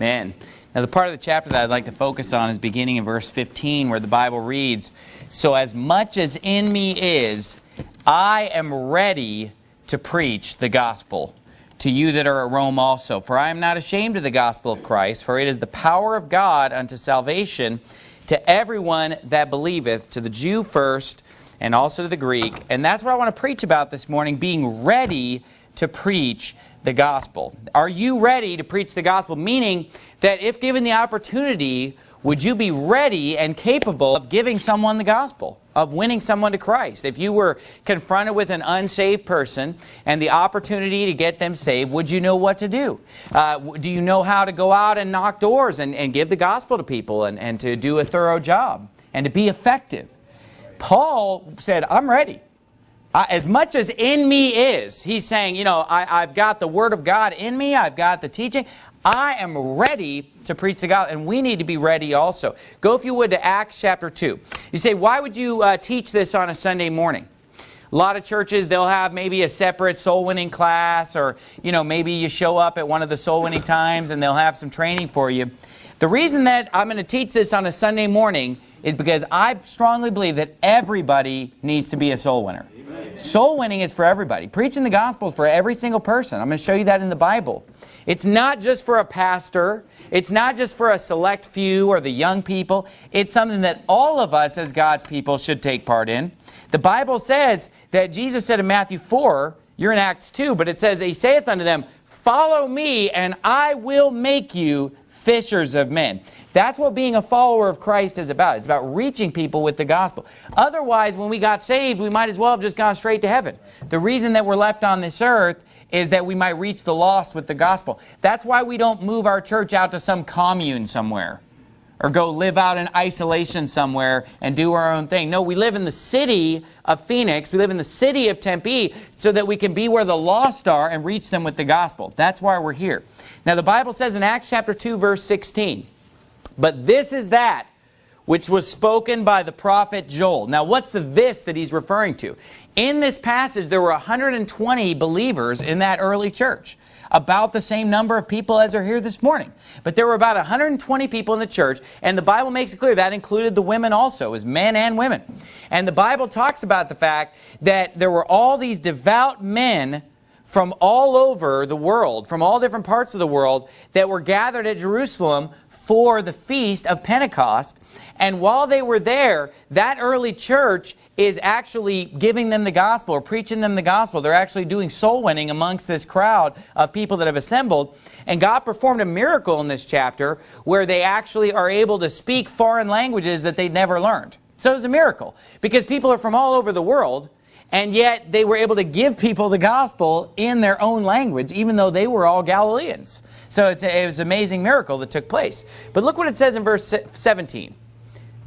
Man. Now the part of the chapter that I'd like to focus on is beginning in verse 15 where the Bible reads, So as much as in me is, I am ready to preach the gospel to you that are at Rome also. For I am not ashamed of the gospel of Christ, for it is the power of God unto salvation to everyone that believeth, to the Jew first, and also to the Greek. And that's what I want to preach about this morning, being ready to preach the gospel. Are you ready to preach the gospel? Meaning that if given the opportunity, would you be ready and capable of giving someone the gospel, of winning someone to Christ? If you were confronted with an unsaved person and the opportunity to get them saved, would you know what to do? Uh, do you know how to go out and knock doors and, and give the gospel to people and, and to do a thorough job and to be effective? Paul said, I'm ready. I, as much as in me is, he's saying, you know, I, I've got the Word of God in me, I've got the teaching, I am ready to preach the gospel, and we need to be ready also. Go, if you would, to Acts chapter 2. You say, why would you uh, teach this on a Sunday morning? A lot of churches, they'll have maybe a separate soul winning class, or, you know, maybe you show up at one of the soul winning times and they'll have some training for you. The reason that I'm going to teach this on a Sunday morning is because I strongly believe that everybody needs to be a soul winner. Soul winning is for everybody. Preaching the gospel is for every single person. I'm going to show you that in the Bible. It's not just for a pastor. It's not just for a select few or the young people. It's something that all of us as God's people should take part in. The Bible says that Jesus said in Matthew 4, you're in Acts 2, but it says, He saith unto them, Follow me, and I will make you fishers of men. That's what being a follower of Christ is about. It's about reaching people with the gospel. Otherwise, when we got saved, we might as well have just gone straight to heaven. The reason that we're left on this earth is that we might reach the lost with the gospel. That's why we don't move our church out to some commune somewhere or go live out in isolation somewhere and do our own thing. No, we live in the city of Phoenix. We live in the city of Tempe so that we can be where the lost are and reach them with the gospel. That's why we're here. Now, the Bible says in Acts chapter 2, verse 16, But this is that which was spoken by the prophet Joel. Now, what's the this that he's referring to? In this passage, there were 120 believers in that early church. About the same number of people as are here this morning. But there were about 120 people in the church, and the Bible makes it clear that included the women also, as men and women. And the Bible talks about the fact that there were all these devout men from all over the world, from all different parts of the world, that were gathered at Jerusalem for the feast of Pentecost. And while they were there, that early church is actually giving them the gospel or preaching them the gospel. They're actually doing soul winning amongst this crowd of people that have assembled. And God performed a miracle in this chapter where they actually are able to speak foreign languages that they'd never learned. So it was a miracle because people are from all over the world and yet they were able to give people the gospel in their own language, even though they were all Galileans. So a, it was an amazing miracle that took place. But look what it says in verse 17.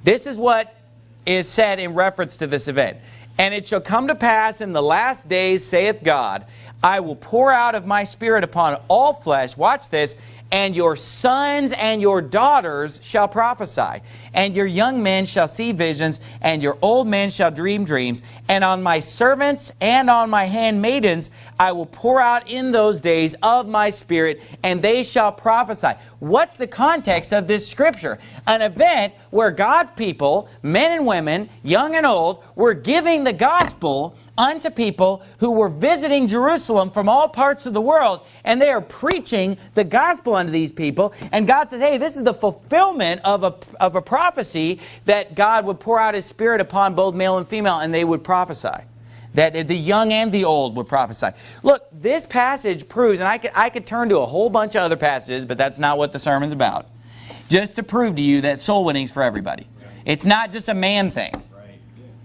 This is what is said in reference to this event. And it shall come to pass in the last days, saith God, I will pour out of my spirit upon all flesh, watch this, and your sons and your daughters shall prophesy, and your young men shall see visions, and your old men shall dream dreams. And on my servants and on my handmaidens I will pour out in those days of my spirit, and they shall prophesy. What's the context of this scripture? An event where God's people, men and women, young and old, were giving the gospel unto people who were visiting Jerusalem from all parts of the world, and they are preaching the gospel unto these people. And God says, hey, this is the fulfillment of a, of a prophecy that God would pour out his spirit upon both male and female, and they would prophesy. That the young and the old would prophesy. Look, this passage proves, and I could, I could turn to a whole bunch of other passages, but that's not what the sermon's about. Just to prove to you that soul winning's for everybody. It's not just a man thing.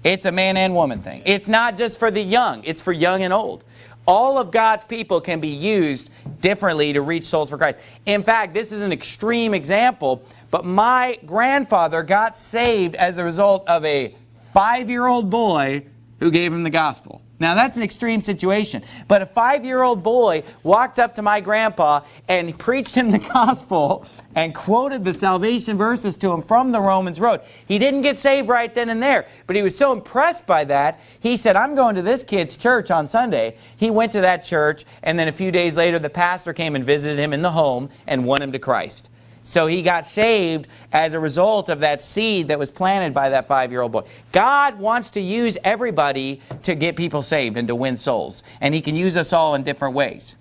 It's a man and woman thing. It's not just for the young. It's for young and old. All of God's people can be used differently to reach souls for Christ. In fact, this is an extreme example, but my grandfather got saved as a result of a five-year-old boy who gave him the gospel. Now that's an extreme situation. But a five-year-old boy walked up to my grandpa and preached him the gospel and quoted the salvation verses to him from the Romans Road. He didn't get saved right then and there, but he was so impressed by that, he said, I'm going to this kid's church on Sunday. He went to that church, and then a few days later, the pastor came and visited him in the home and won him to Christ. So he got saved as a result of that seed that was planted by that five-year-old boy. God wants to use everybody to get people saved and to win souls. And he can use us all in different ways.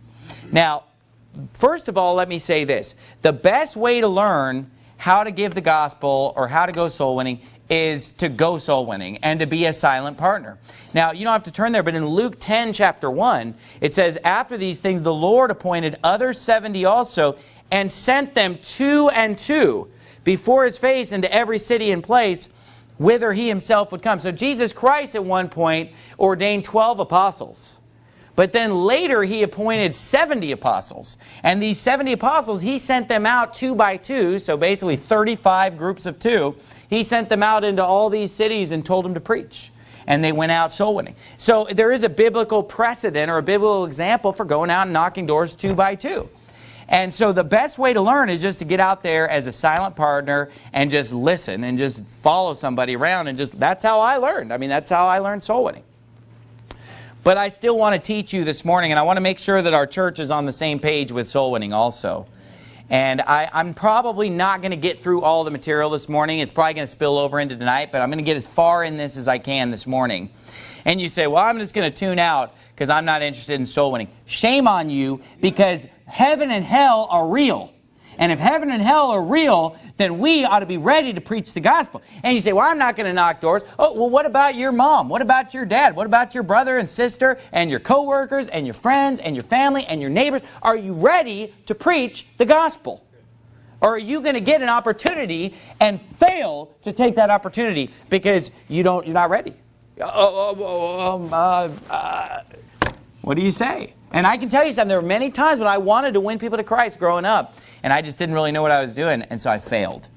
Now, first of all, let me say this. The best way to learn how to give the gospel or how to go soul winning is to go soul winning and to be a silent partner. Now, you don't have to turn there, but in Luke 10, chapter 1, it says, After these things, the Lord appointed other 70 also, and sent them two and two before his face into every city and place whither he himself would come. So Jesus Christ at one point ordained 12 apostles. But then later he appointed 70 apostles. And these 70 apostles, he sent them out two by two, so basically 35 groups of two. He sent them out into all these cities and told them to preach. And they went out soul winning. So there is a biblical precedent or a biblical example for going out and knocking doors two by two. And so the best way to learn is just to get out there as a silent partner and just listen and just follow somebody around and just, that's how I learned. I mean, that's how I learned soul winning. But I still want to teach you this morning and I want to make sure that our church is on the same page with soul winning also. And I, am probably not going to get through all the material this morning. It's probably going to spill over into tonight, but I'm going to get as far in this as I can this morning. And you say, well, I'm just going to tune out because I'm not interested in soul winning. Shame on you because heaven and hell are real. And if heaven and hell are real, then we ought to be ready to preach the gospel. And you say, well, I'm not going to knock doors. Oh, well, what about your mom? What about your dad? What about your brother and sister and your coworkers and your friends and your family and your neighbors? Are you ready to preach the gospel? Or are you going to get an opportunity and fail to take that opportunity because you don't, you're not ready? Oh, oh, oh, um, uh, uh, what do you say? And I can tell you something, there were many times when I wanted to win people to Christ growing up, and I just didn't really know what I was doing, and so I failed.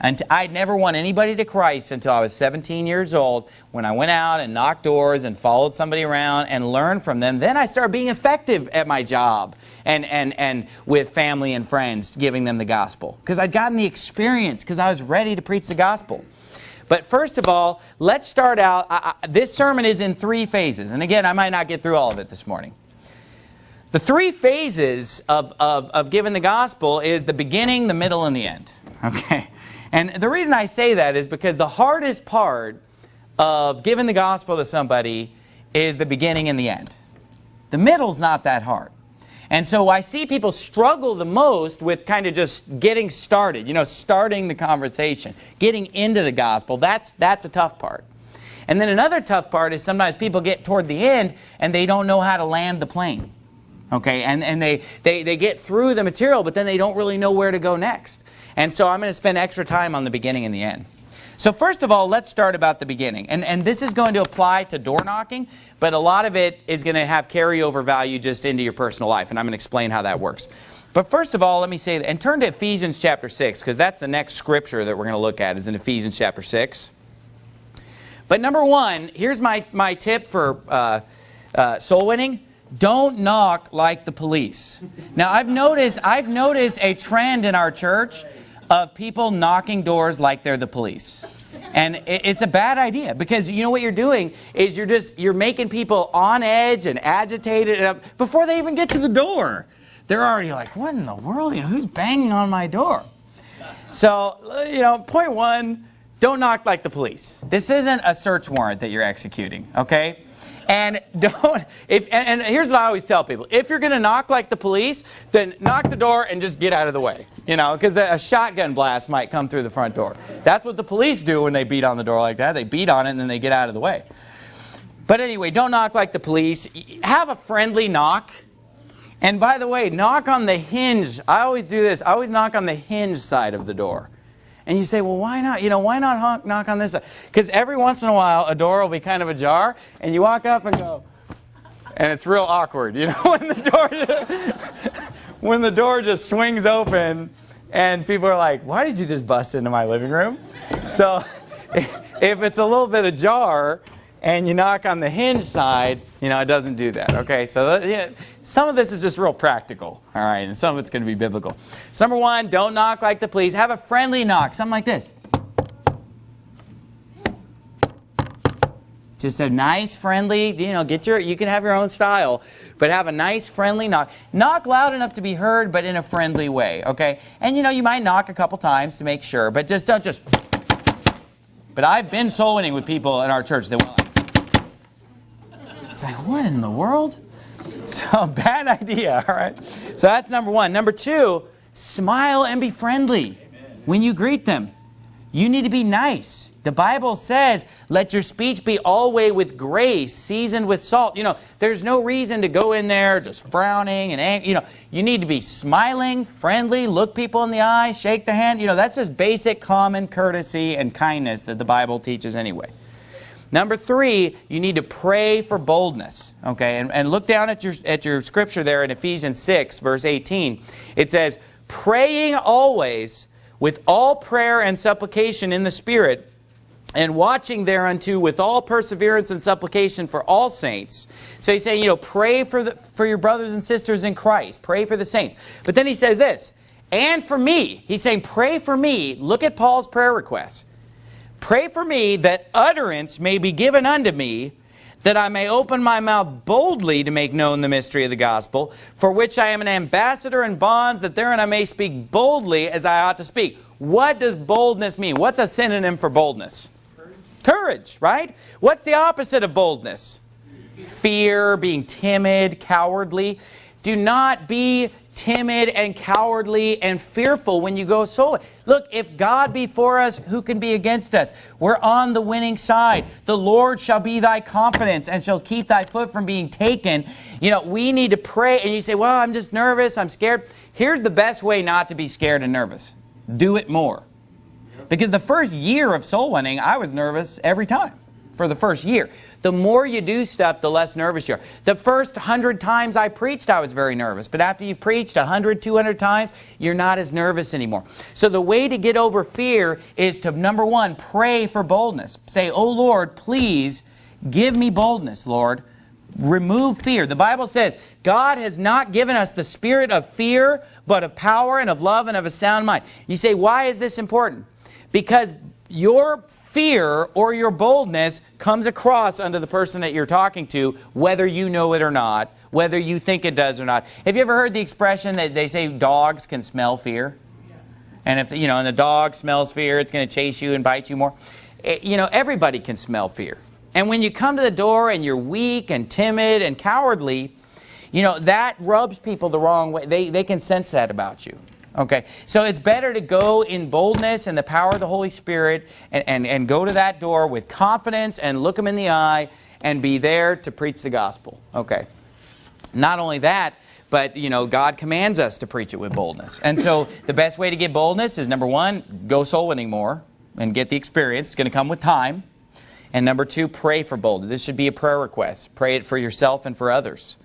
And I'd never won anybody to Christ until I was 17 years old when I went out and knocked doors and followed somebody around and learned from them. Then I started being effective at my job and, and, and with family and friends, giving them the gospel. Because I'd gotten the experience, because I was ready to preach the gospel. But first of all, let's start out. I, I, this sermon is in three phases. And again, I might not get through all of it this morning. The three phases of, of, of giving the gospel is the beginning, the middle, and the end. Okay? And the reason I say that is because the hardest part of giving the gospel to somebody is the beginning and the end. The middle's not that hard. And so I see people struggle the most with kind of just getting started, you know, starting the conversation, getting into the gospel. That's, that's a tough part. And then another tough part is sometimes people get toward the end and they don't know how to land the plane okay? And and they they they get through the material but then they don't really know where to go next. And so i'm going to spend extra time on the beginning and the end. So first of all let's start about the beginning. And and this is going to apply to door knocking but a lot of it is going to have carryover value just into your personal life and i'm going to explain how that works. But first of all let me say and turn to ephesians chapter 6 because that's the next scripture that we're going to look at is in ephesians chapter 6 but number one here's my my tip for uh, uh, soul winning don't knock like the police. Now I've noticed, I've noticed a trend in our church of people knocking doors like they're the police. And it's a bad idea because you know what you're doing is you're just, you're making people on edge and agitated and before they even get to the door. They're already like, what in the world? You know, who's banging on my door? So, you know, point one, don't knock like the police. This isn't a search warrant that you're executing, okay? And don't, if, and, and here's what I always tell people. If you're going to knock like the police, then knock the door and just get out of the way. You know, because a shotgun blast might come through the front door. That's what the police do when they beat on the door like that. They beat on it and then they get out of the way. But anyway, don't knock like the police. Have a friendly knock. And by the way, knock on the hinge. I always do this. I always knock on the hinge side of the door. And you say, well, why not? You know, why not honk, knock on this? Because every once in a while, a door will be kind of ajar, and you walk up and go, and it's real awkward, you know, when the door, just, when the door just swings open, and people are like, why did you just bust into my living room? So, if it's a little bit ajar, and you knock on the hinge side, you know, it doesn't do that. Okay, so uh, yeah, some of this is just real practical, all right, and some of it's going to be biblical. Number one, don't knock like the police. Have a friendly knock, something like this. Just a nice, friendly, you know, get your, you can have your own style, but have a nice, friendly knock. Knock loud enough to be heard, but in a friendly way, okay? And you know, you might knock a couple times to make sure, but just don't just. But I've been soul winning with people in our church that it's like, what in the world? So bad idea, all right? So that's number one. Number two, smile and be friendly Amen. when you greet them. You need to be nice. The Bible says, let your speech be always with grace, seasoned with salt. You know, there's no reason to go in there just frowning and angry. You know, you need to be smiling, friendly, look people in the eye, shake the hand. You know, that's just basic common courtesy and kindness that the Bible teaches anyway. Number three, you need to pray for boldness. Okay, and, and look down at your, at your scripture there in Ephesians 6, verse 18. It says, praying always with all prayer and supplication in the Spirit, and watching thereunto with all perseverance and supplication for all saints. So he's saying, you know, pray for, the, for your brothers and sisters in Christ. Pray for the saints. But then he says this, and for me. He's saying, pray for me. Look at Paul's prayer request. Pray for me that utterance may be given unto me that I may open my mouth boldly to make known the mystery of the gospel, for which I am an ambassador in bonds, that therein I may speak boldly as I ought to speak. What does boldness mean? What's a synonym for boldness? Courage, Courage right? What's the opposite of boldness? Fear, being timid, cowardly. Do not be timid and cowardly and fearful when you go so. Look if God be for us who can be against us? We're on the winning side. The Lord shall be thy confidence and shall keep thy foot from being taken. You know we need to pray and you say well I'm just nervous. I'm scared. Here's the best way not to be scared and nervous. Do it more. Because the first year of soul winning I was nervous every time for the first year. The more you do stuff, the less nervous you are. The first hundred times I preached, I was very nervous. But after you've preached 100, 200 times, you're not as nervous anymore. So the way to get over fear is to, number one, pray for boldness. Say, oh Lord, please give me boldness, Lord. Remove fear. The Bible says, God has not given us the spirit of fear, but of power and of love and of a sound mind. You say, why is this important? Because your fear or your boldness comes across under the person that you're talking to, whether you know it or not, whether you think it does or not. Have you ever heard the expression that they say dogs can smell fear? And if, you know, and the dog smells fear, it's going to chase you and bite you more. It, you know, everybody can smell fear. And when you come to the door and you're weak and timid and cowardly, you know, that rubs people the wrong way. They, they can sense that about you. Okay, so it's better to go in boldness and the power of the Holy Spirit and, and, and go to that door with confidence and look them in the eye and be there to preach the gospel. Okay. Not only that, but you know, God commands us to preach it with boldness. And so the best way to get boldness is number one, go soul winning more and get the experience. It's going to come with time. And number two, pray for boldness. This should be a prayer request. Pray it for yourself and for others.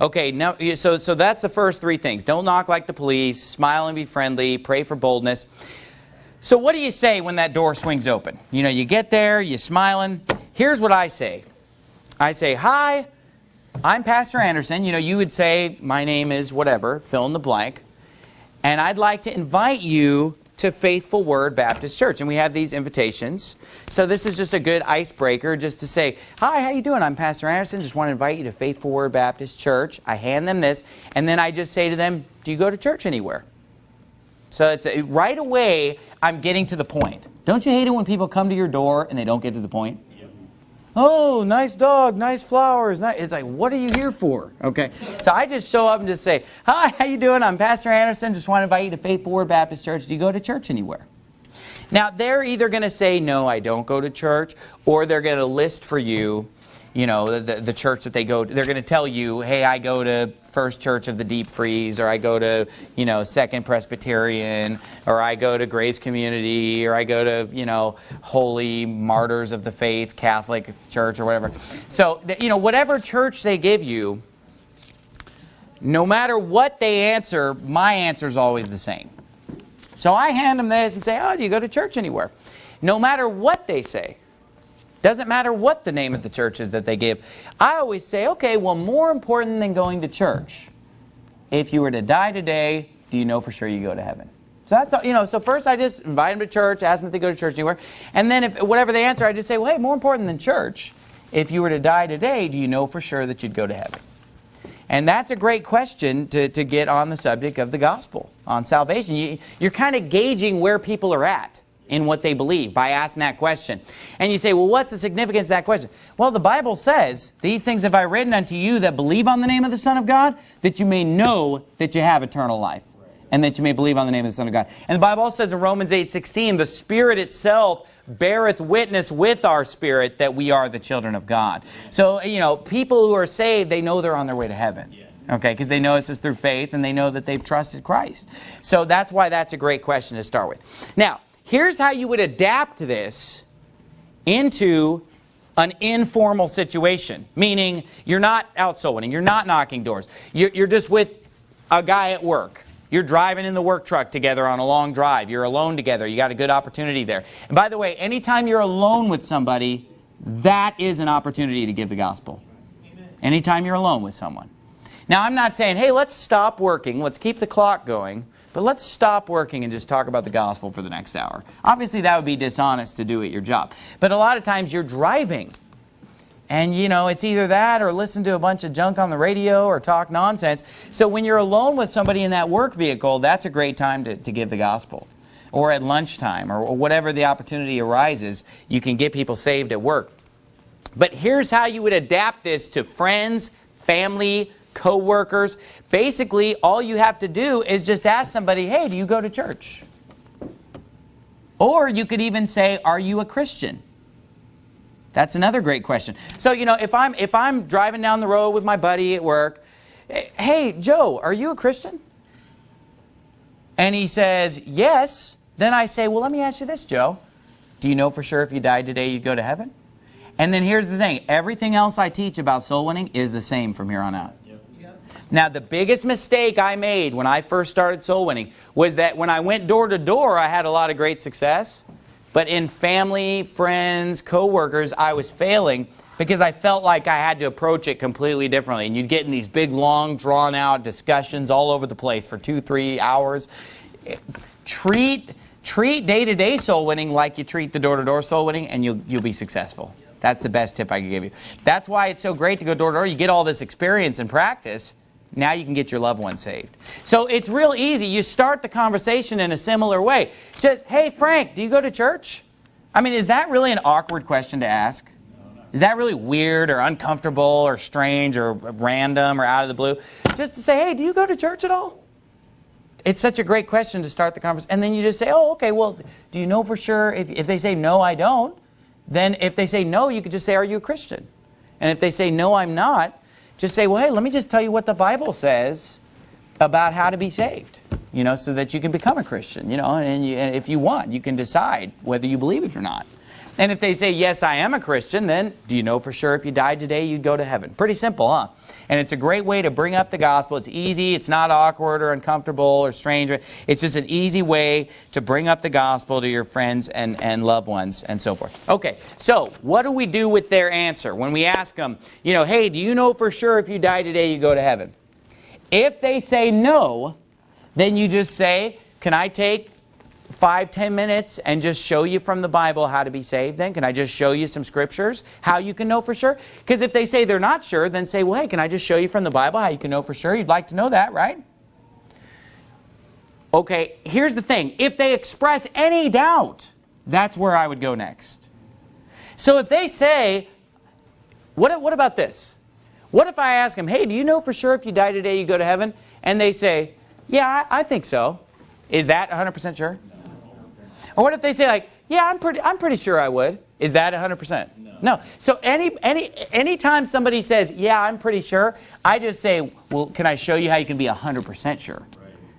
Okay, now, so, so that's the first three things. Don't knock like the police, smile and be friendly, pray for boldness. So what do you say when that door swings open? You know, you get there, you're smiling. Here's what I say. I say, hi, I'm Pastor Anderson. You know, you would say, my name is whatever, fill in the blank. And I'd like to invite you to Faithful Word Baptist Church. And we have these invitations. So this is just a good icebreaker just to say, hi, how you doing? I'm Pastor Anderson. Just want to invite you to Faithful Word Baptist Church. I hand them this. And then I just say to them, do you go to church anywhere? So it's a, right away, I'm getting to the point. Don't you hate it when people come to your door and they don't get to the point? Oh, nice dog, nice flowers. It's like, what are you here for? Okay. So I just show up and just say, hi, how you doing? I'm Pastor Anderson. Just want to invite you to Faithful Word Baptist Church. Do you go to church anywhere? Now, they're either going to say, no, I don't go to church, or they're going to list for you you know, the, the church that they go to, they're going to tell you, hey, I go to First Church of the Deep Freeze, or I go to, you know, Second Presbyterian, or I go to Grace Community, or I go to, you know, Holy Martyrs of the Faith Catholic Church, or whatever. So, you know, whatever church they give you, no matter what they answer, my answer is always the same. So I hand them this and say, oh, do you go to church anywhere? No matter what they say, Doesn't matter what the name of the church is that they give. I always say, okay, well, more important than going to church, if you were to die today, do you know for sure you go to heaven? So that's all, you know. So first, I just invite them to church, ask them if they go to church anywhere, and then if whatever they answer, I just say, well, hey, more important than church, if you were to die today, do you know for sure that you'd go to heaven? And that's a great question to, to get on the subject of the gospel, on salvation. You, you're kind of gauging where people are at in what they believe by asking that question. And you say, well, what's the significance of that question? Well, the Bible says, these things have I written unto you that believe on the name of the Son of God, that you may know that you have eternal life, and that you may believe on the name of the Son of God. And the Bible also says in Romans 8, 16, the Spirit itself beareth witness with our spirit that we are the children of God. So, you know, people who are saved, they know they're on their way to heaven. Okay, because they know it's just through faith and they know that they've trusted Christ. So that's why that's a great question to start with. Now, here's how you would adapt this into an informal situation. Meaning, you're not out soul winning, you're not knocking doors. You're, you're just with a guy at work. You're driving in the work truck together on a long drive. You're alone together. You got a good opportunity there. And by the way, anytime you're alone with somebody, that is an opportunity to give the gospel. Anytime you're alone with someone. Now, I'm not saying, hey, let's stop working. Let's keep the clock going. But let's stop working and just talk about the gospel for the next hour. Obviously, that would be dishonest to do at your job. But a lot of times you're driving. And, you know, it's either that or listen to a bunch of junk on the radio or talk nonsense. So when you're alone with somebody in that work vehicle, that's a great time to, to give the gospel. Or at lunchtime or, or whatever the opportunity arises, you can get people saved at work. But here's how you would adapt this to friends, family, co-workers. Basically, all you have to do is just ask somebody, hey, do you go to church? Or you could even say, are you a Christian? That's another great question. So, you know, if I'm, if I'm driving down the road with my buddy at work, hey, Joe, are you a Christian? And he says, yes. Then I say, well, let me ask you this, Joe. Do you know for sure if you died today, you'd go to heaven? And then here's the thing. Everything else I teach about soul winning is the same from here on out. Now, the biggest mistake I made when I first started soul winning was that when I went door to door, I had a lot of great success. But in family, friends, co-workers, I was failing because I felt like I had to approach it completely differently. And you'd get in these big, long, drawn-out discussions all over the place for two, three hours. Treat treat day-to-day -day soul winning like you treat the door-to-door -door soul winning, and you'll, you'll be successful. That's the best tip I can give you. That's why it's so great to go door-to-door. -door. You get all this experience and practice, now you can get your loved one saved. So it's real easy. You start the conversation in a similar way. Just, hey, Frank, do you go to church? I mean, is that really an awkward question to ask? Is that really weird or uncomfortable or strange or random or out of the blue? Just to say, hey, do you go to church at all? It's such a great question to start the conversation. And then you just say, oh, okay, well, do you know for sure? If, if they say, no, I don't, then if they say no, you could just say, are you a Christian? And if they say, no, I'm not, just say, well, hey, let me just tell you what the Bible says about how to be saved, you know, so that you can become a Christian, you know, and, you, and if you want, you can decide whether you believe it or not. And if they say, yes, I am a Christian, then do you know for sure if you died today, you'd go to heaven? Pretty simple, huh? And it's a great way to bring up the gospel. It's easy. It's not awkward or uncomfortable or strange. It's just an easy way to bring up the gospel to your friends and, and loved ones and so forth. Okay, so what do we do with their answer? When we ask them, you know, hey, do you know for sure if you die today, you go to heaven? If they say no, then you just say, can I take five, ten minutes and just show you from the Bible how to be saved then? Can I just show you some scriptures, how you can know for sure? Because if they say they're not sure, then say, well, hey, can I just show you from the Bible how you can know for sure? You'd like to know that, right? Okay, here's the thing. If they express any doubt, that's where I would go next. So if they say, what, what about this? What if I ask them, hey, do you know for sure if you die today you go to heaven? And they say, yeah, I, I think so. Is that 100% sure? Or what if they say like, yeah, I'm pretty, I'm pretty sure I would. Is that 100%? No. no. So any, any, anytime somebody says, yeah, I'm pretty sure, I just say, well, can I show you how you can be 100% sure?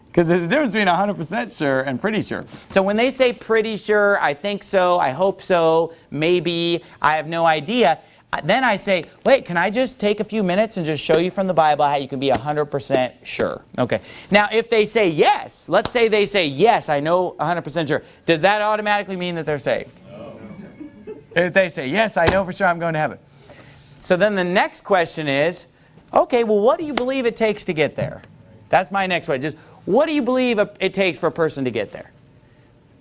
Because there's a difference between 100% sure and pretty sure. So when they say pretty sure, I think so, I hope so, maybe, I have no idea, then I say, wait, can I just take a few minutes and just show you from the Bible how you can be 100% sure? Okay. Now, if they say yes, let's say they say, yes, I know 100% sure. Does that automatically mean that they're saved? No. If they say, yes, I know for sure I'm going to heaven. So then the next question is, okay, well, what do you believe it takes to get there? That's my next question. Just what do you believe it takes for a person to get there?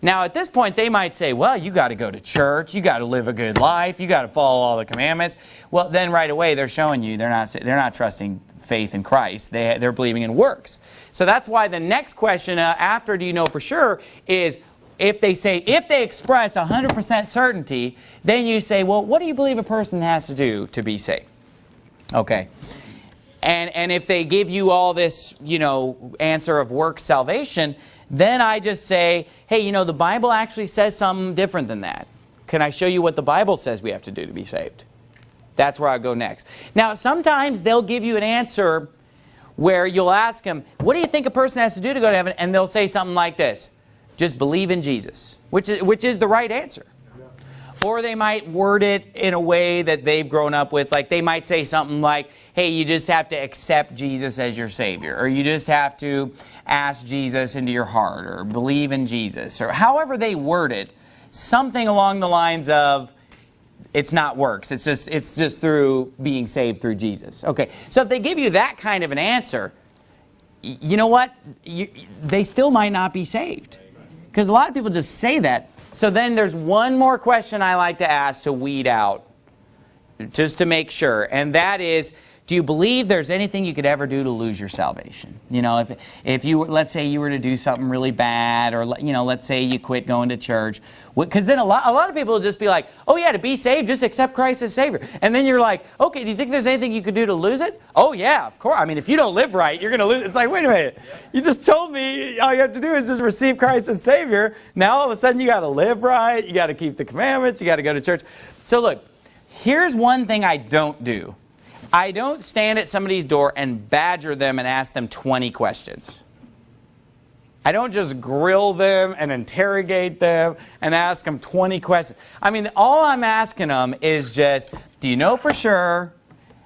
Now, at this point, they might say, well, you got to go to church. You got to live a good life. You got to follow all the commandments. Well, then right away, they're showing you they're not, they're not trusting faith in Christ. They, they're believing in works. So that's why the next question uh, after do you know for sure is if they say, if they express 100% certainty, then you say, well, what do you believe a person has to do to be saved? Okay. And, and if they give you all this, you know, answer of work salvation, then I just say, hey, you know, the Bible actually says something different than that. Can I show you what the Bible says we have to do to be saved? That's where I go next. Now, sometimes they'll give you an answer where you'll ask them, what do you think a person has to do to go to heaven? And they'll say something like this, just believe in Jesus, which is, which is the right answer. Or they might word it in a way that they've grown up with. Like they might say something like, hey, you just have to accept Jesus as your Savior. Or you just have to ask Jesus into your heart. Or believe in Jesus. Or however they word it, something along the lines of, it's not works. It's just, it's just through being saved through Jesus. Okay, so if they give you that kind of an answer, you know what? You, they still might not be saved. Because a lot of people just say that. So then there's one more question I like to ask to weed out, just to make sure, and that is, do you believe there's anything you could ever do to lose your salvation? You know, if, if you, let's say you were to do something really bad, or, you know, let's say you quit going to church, because then a lot, a lot of people will just be like, oh yeah, to be saved, just accept Christ as Savior. And then you're like, okay, do you think there's anything you could do to lose it? Oh yeah, of course. I mean, if you don't live right, you're going to lose it. It's like, wait a minute. You just told me all you have to do is just receive Christ as Savior. Now all of a sudden you got to live right, you got to keep the commandments, you got to go to church. So look, here's one thing I don't do. I don't stand at somebody's door and badger them and ask them 20 questions. I don't just grill them and interrogate them and ask them 20 questions. I mean, all I'm asking them is just, do you know for sure?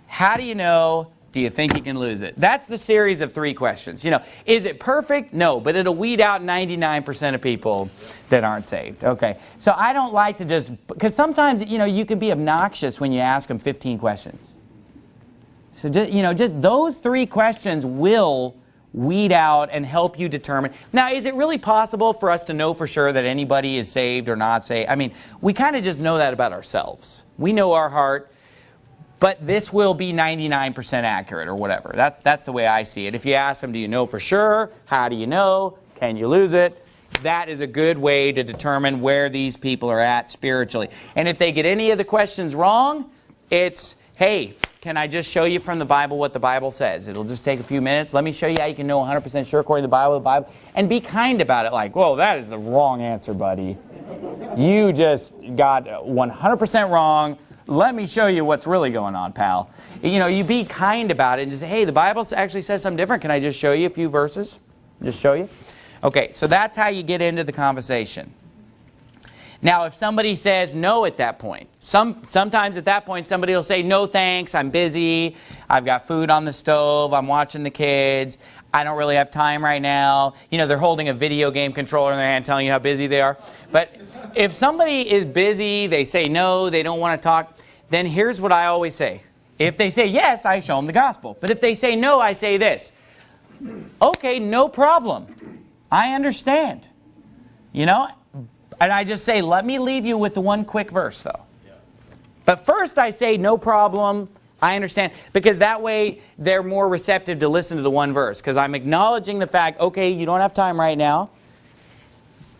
How do you know? Do you think you can lose it? That's the series of three questions. You know, is it perfect? No, but it'll weed out 99% of people that aren't saved. Okay, so I don't like to just, because sometimes, you know, you can be obnoxious when you ask them 15 questions. So just, you know, just those three questions will weed out and help you determine. Now, is it really possible for us to know for sure that anybody is saved or not saved? I mean, we kind of just know that about ourselves. We know our heart, but this will be 99% accurate or whatever. That's, that's the way I see it. If you ask them, do you know for sure? How do you know? Can you lose it? That is a good way to determine where these people are at spiritually. And if they get any of the questions wrong, it's, hey, can I just show you from the Bible what the Bible says? It'll just take a few minutes. Let me show you how you can know 100% sure according to the Bible, the Bible, and be kind about it. Like, whoa, that is the wrong answer, buddy. You just got 100% wrong. Let me show you what's really going on, pal. You know, you be kind about it and just say, hey, the Bible actually says something different. Can I just show you a few verses? Just show you? Okay, so that's how you get into the conversation. Now, if somebody says no at that point, some, sometimes at that point somebody will say, no thanks, I'm busy, I've got food on the stove, I'm watching the kids, I don't really have time right now. You know, they're holding a video game controller in their hand telling you how busy they are. But if somebody is busy, they say no, they don't want to talk, then here's what I always say. If they say yes, I show them the gospel. But if they say no, I say this. Okay, no problem. I understand. You know, and I just say, let me leave you with the one quick verse, though. Yeah. But first I say, no problem, I understand. Because that way they're more receptive to listen to the one verse. Because I'm acknowledging the fact, okay, you don't have time right now.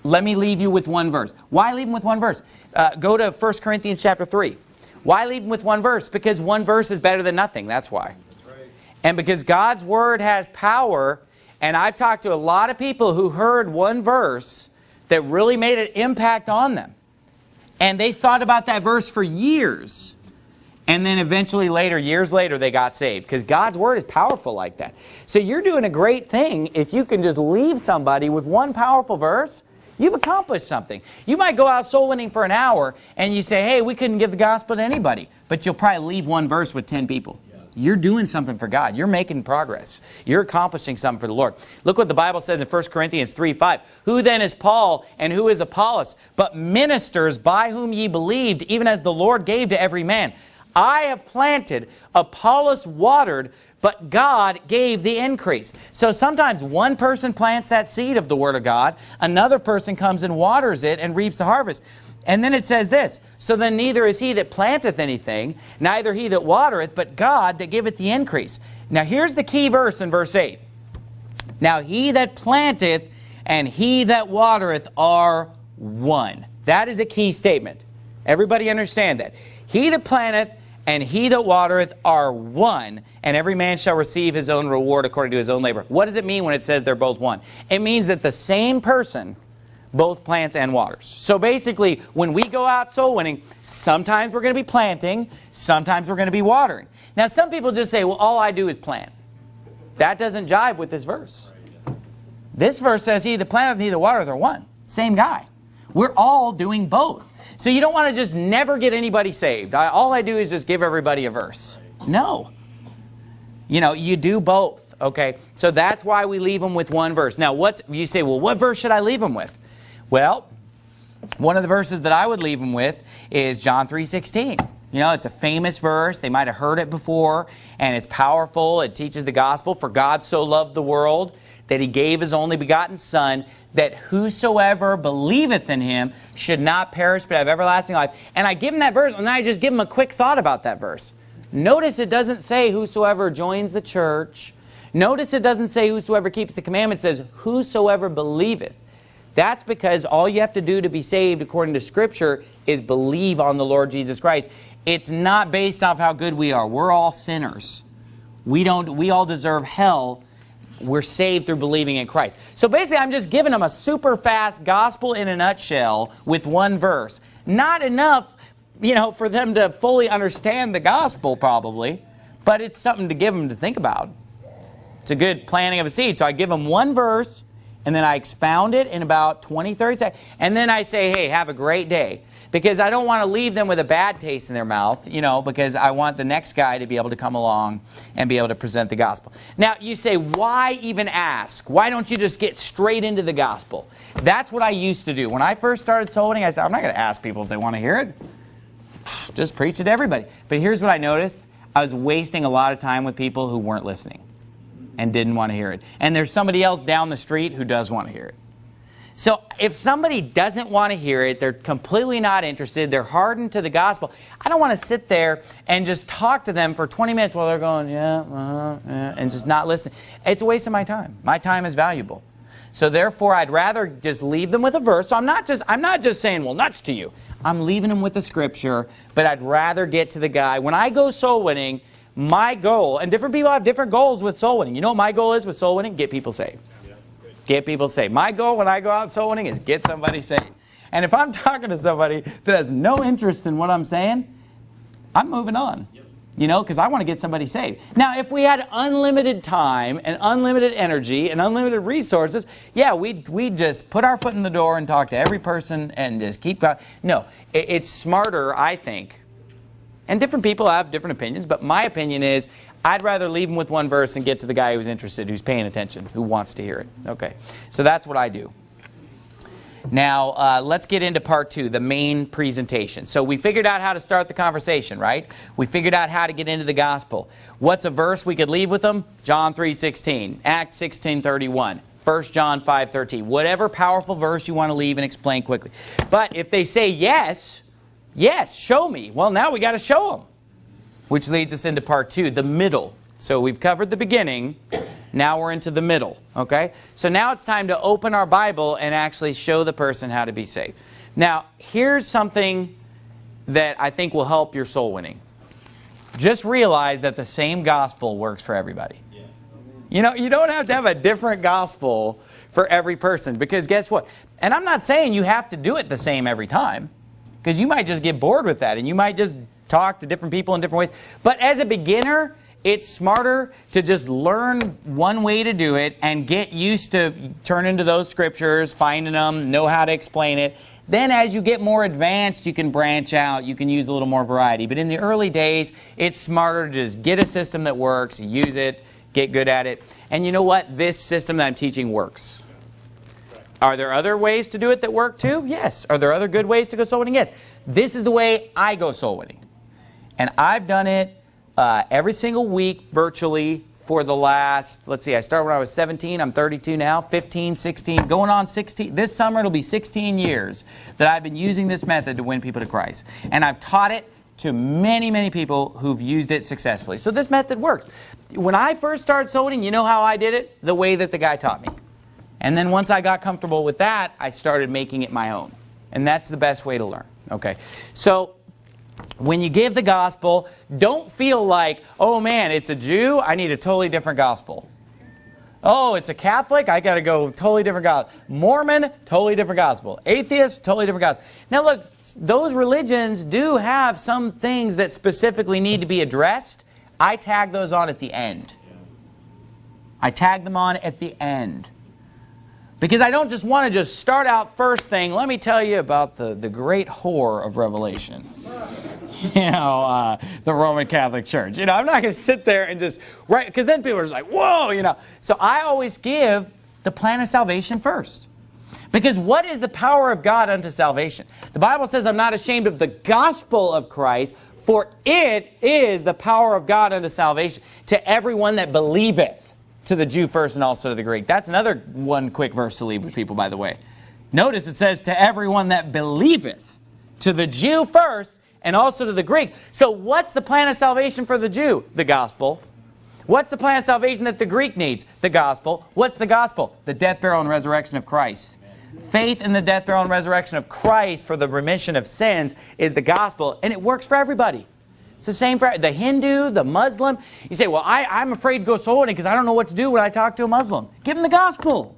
Let me leave you with one verse. Why leave them with one verse? Uh, go to 1 Corinthians chapter 3. Why leave them with one verse? Because one verse is better than nothing. That's why. And because God's Word has power, and I've talked to a lot of people who heard one verse that really made an impact on them. And they thought about that verse for years. And then eventually later, years later, they got saved. Because God's Word is powerful like that. So you're doing a great thing if you can just leave somebody with one powerful verse. You've accomplished something. You might go out soul winning for an hour and you say, hey, we couldn't give the gospel to anybody. But you'll probably leave one verse with 10 people. You're doing something for God. You're making progress. You're accomplishing something for the Lord. Look what the Bible says in 1 Corinthians 3, 5. Who then is Paul and who is Apollos? But ministers by whom ye believed, even as the Lord gave to every man. I have planted, Apollos watered, but God gave the increase. So sometimes one person plants that seed of the Word of God, another person comes and waters it and reaps the harvest. And then it says this, So then neither is he that planteth anything, neither he that watereth, but God that giveth the increase. Now here's the key verse in verse 8. Now he that planteth and he that watereth are one. That is a key statement. Everybody understand that. He that planteth and he that watereth are one, and every man shall receive his own reward according to his own labor. What does it mean when it says they're both one? It means that the same person both plants and waters. So basically, when we go out soul winning, sometimes we're going to be planting, sometimes we're going to be watering. Now, some people just say, well, all I do is plant. That doesn't jive with this verse. This verse says, he that planteth, he that watereth are one. Same guy. We're all doing both. So you don't want to just never get anybody saved. I, all I do is just give everybody a verse. No. You know, you do both. Okay, so that's why we leave them with one verse. Now, what's you say? Well, what verse should I leave them with? Well, one of the verses that I would leave them with is John 3:16. You know, it's a famous verse. They might have heard it before, and it's powerful. It teaches the gospel. For God so loved the world that he gave his only begotten Son, that whosoever believeth in him should not perish but have everlasting life. And I give him that verse, and then I just give him a quick thought about that verse. Notice it doesn't say whosoever joins the church. Notice it doesn't say whosoever keeps the commandments. It says whosoever believeth. That's because all you have to do to be saved according to Scripture is believe on the Lord Jesus Christ. It's not based off how good we are. We're all sinners. We, don't, we all deserve hell we're saved through believing in Christ. So basically, I'm just giving them a super fast gospel in a nutshell with one verse. Not enough, you know, for them to fully understand the gospel probably, but it's something to give them to think about. It's a good planting of a seed. So I give them one verse, and then I expound it in about 20, 30 seconds, and then I say, hey, have a great day because I don't want to leave them with a bad taste in their mouth, you know, because I want the next guy to be able to come along and be able to present the gospel. Now, you say, why even ask? Why don't you just get straight into the gospel? That's what I used to do. When I first started soul winning, I said, I'm not going to ask people if they want to hear it. Just preach it to everybody. But here's what I noticed. I was wasting a lot of time with people who weren't listening and didn't want to hear it. And there's somebody else down the street who does want to hear it. So if somebody doesn't want to hear it, they're completely not interested, they're hardened to the gospel, I don't want to sit there and just talk to them for 20 minutes while they're going, yeah, uh -huh, yeah, and just not listen. It's a waste of my time. My time is valuable. So therefore, I'd rather just leave them with a verse. So I'm not just I'm not just saying, well, nuts to you. I'm leaving them with the scripture, but I'd rather get to the guy. When I go soul winning, my goal, and different people have different goals with soul winning. You know what my goal is with soul winning? Get people saved. Get people saved. My goal when I go out soul winning is get somebody saved. And if I'm talking to somebody that has no interest in what I'm saying, I'm moving on. You know, because I want to get somebody saved. Now, if we had unlimited time and unlimited energy and unlimited resources, yeah, we'd, we'd just put our foot in the door and talk to every person and just keep going. No, it, it's smarter, I think. And different people have different opinions, but my opinion is I'd rather leave them with one verse and get to the guy who's interested, who's paying attention, who wants to hear it. Okay, so that's what I do. Now, uh, let's get into part two, the main presentation. So we figured out how to start the conversation, right? We figured out how to get into the gospel. What's a verse we could leave with them? John 3.16, Acts 16.31, 1 John 5.13. Whatever powerful verse you want to leave and explain quickly. But if they say yes, yes, show me. Well, now we got to show them which leads us into part two, the middle. So we've covered the beginning, now we're into the middle, okay? So now it's time to open our Bible and actually show the person how to be saved. Now, here's something that I think will help your soul winning. Just realize that the same gospel works for everybody. You know, you don't have to have a different gospel for every person because guess what? And I'm not saying you have to do it the same every time because you might just get bored with that and you might just talk to different people in different ways. But as a beginner, it's smarter to just learn one way to do it and get used to turning to those scriptures, finding them, know how to explain it. Then as you get more advanced, you can branch out, you can use a little more variety. But in the early days, it's smarter to just get a system that works, use it, get good at it. And you know what? This system that I'm teaching works. Are there other ways to do it that work too? Yes. Are there other good ways to go soul winning? Yes. This is the way I go soul winning. And I've done it uh, every single week virtually for the last, let's see, I started when I was 17, I'm 32 now, 15, 16, going on 16. This summer it'll be 16 years that I've been using this method to win people to Christ. And I've taught it to many, many people who've used it successfully. So this method works. When I first started soul winning, you know how I did it? The way that the guy taught me. And then once I got comfortable with that, I started making it my own. And that's the best way to learn. Okay. So when you give the gospel, don't feel like, oh man, it's a Jew, I need a totally different gospel. Oh, it's a Catholic, I got to go totally different gospel. Mormon, totally different gospel. Atheist, totally different gospel. Now look, those religions do have some things that specifically need to be addressed. I tag those on at the end. I tag them on at the end. Because I don't just want to just start out first thing, let me tell you about the, the great whore of Revelation. You know, uh, the Roman Catholic Church. You know, I'm not going to sit there and just, right, because then people are just like, whoa, you know. So I always give the plan of salvation first. Because what is the power of God unto salvation? The Bible says, I'm not ashamed of the gospel of Christ, for it is the power of God unto salvation to everyone that believeth to the Jew first and also to the Greek. That's another one quick verse to leave with people, by the way. Notice it says, to everyone that believeth, to the Jew first and also to the Greek. So what's the plan of salvation for the Jew? The gospel. What's the plan of salvation that the Greek needs? The gospel. What's the gospel? The death, burial, and resurrection of Christ. Faith in the death, burial, and resurrection of Christ for the remission of sins is the gospel, and it works for everybody. It's the same for the Hindu, the Muslim. You say, well, I, I'm afraid to go soul winning because I don't know what to do when I talk to a Muslim. Give them the gospel.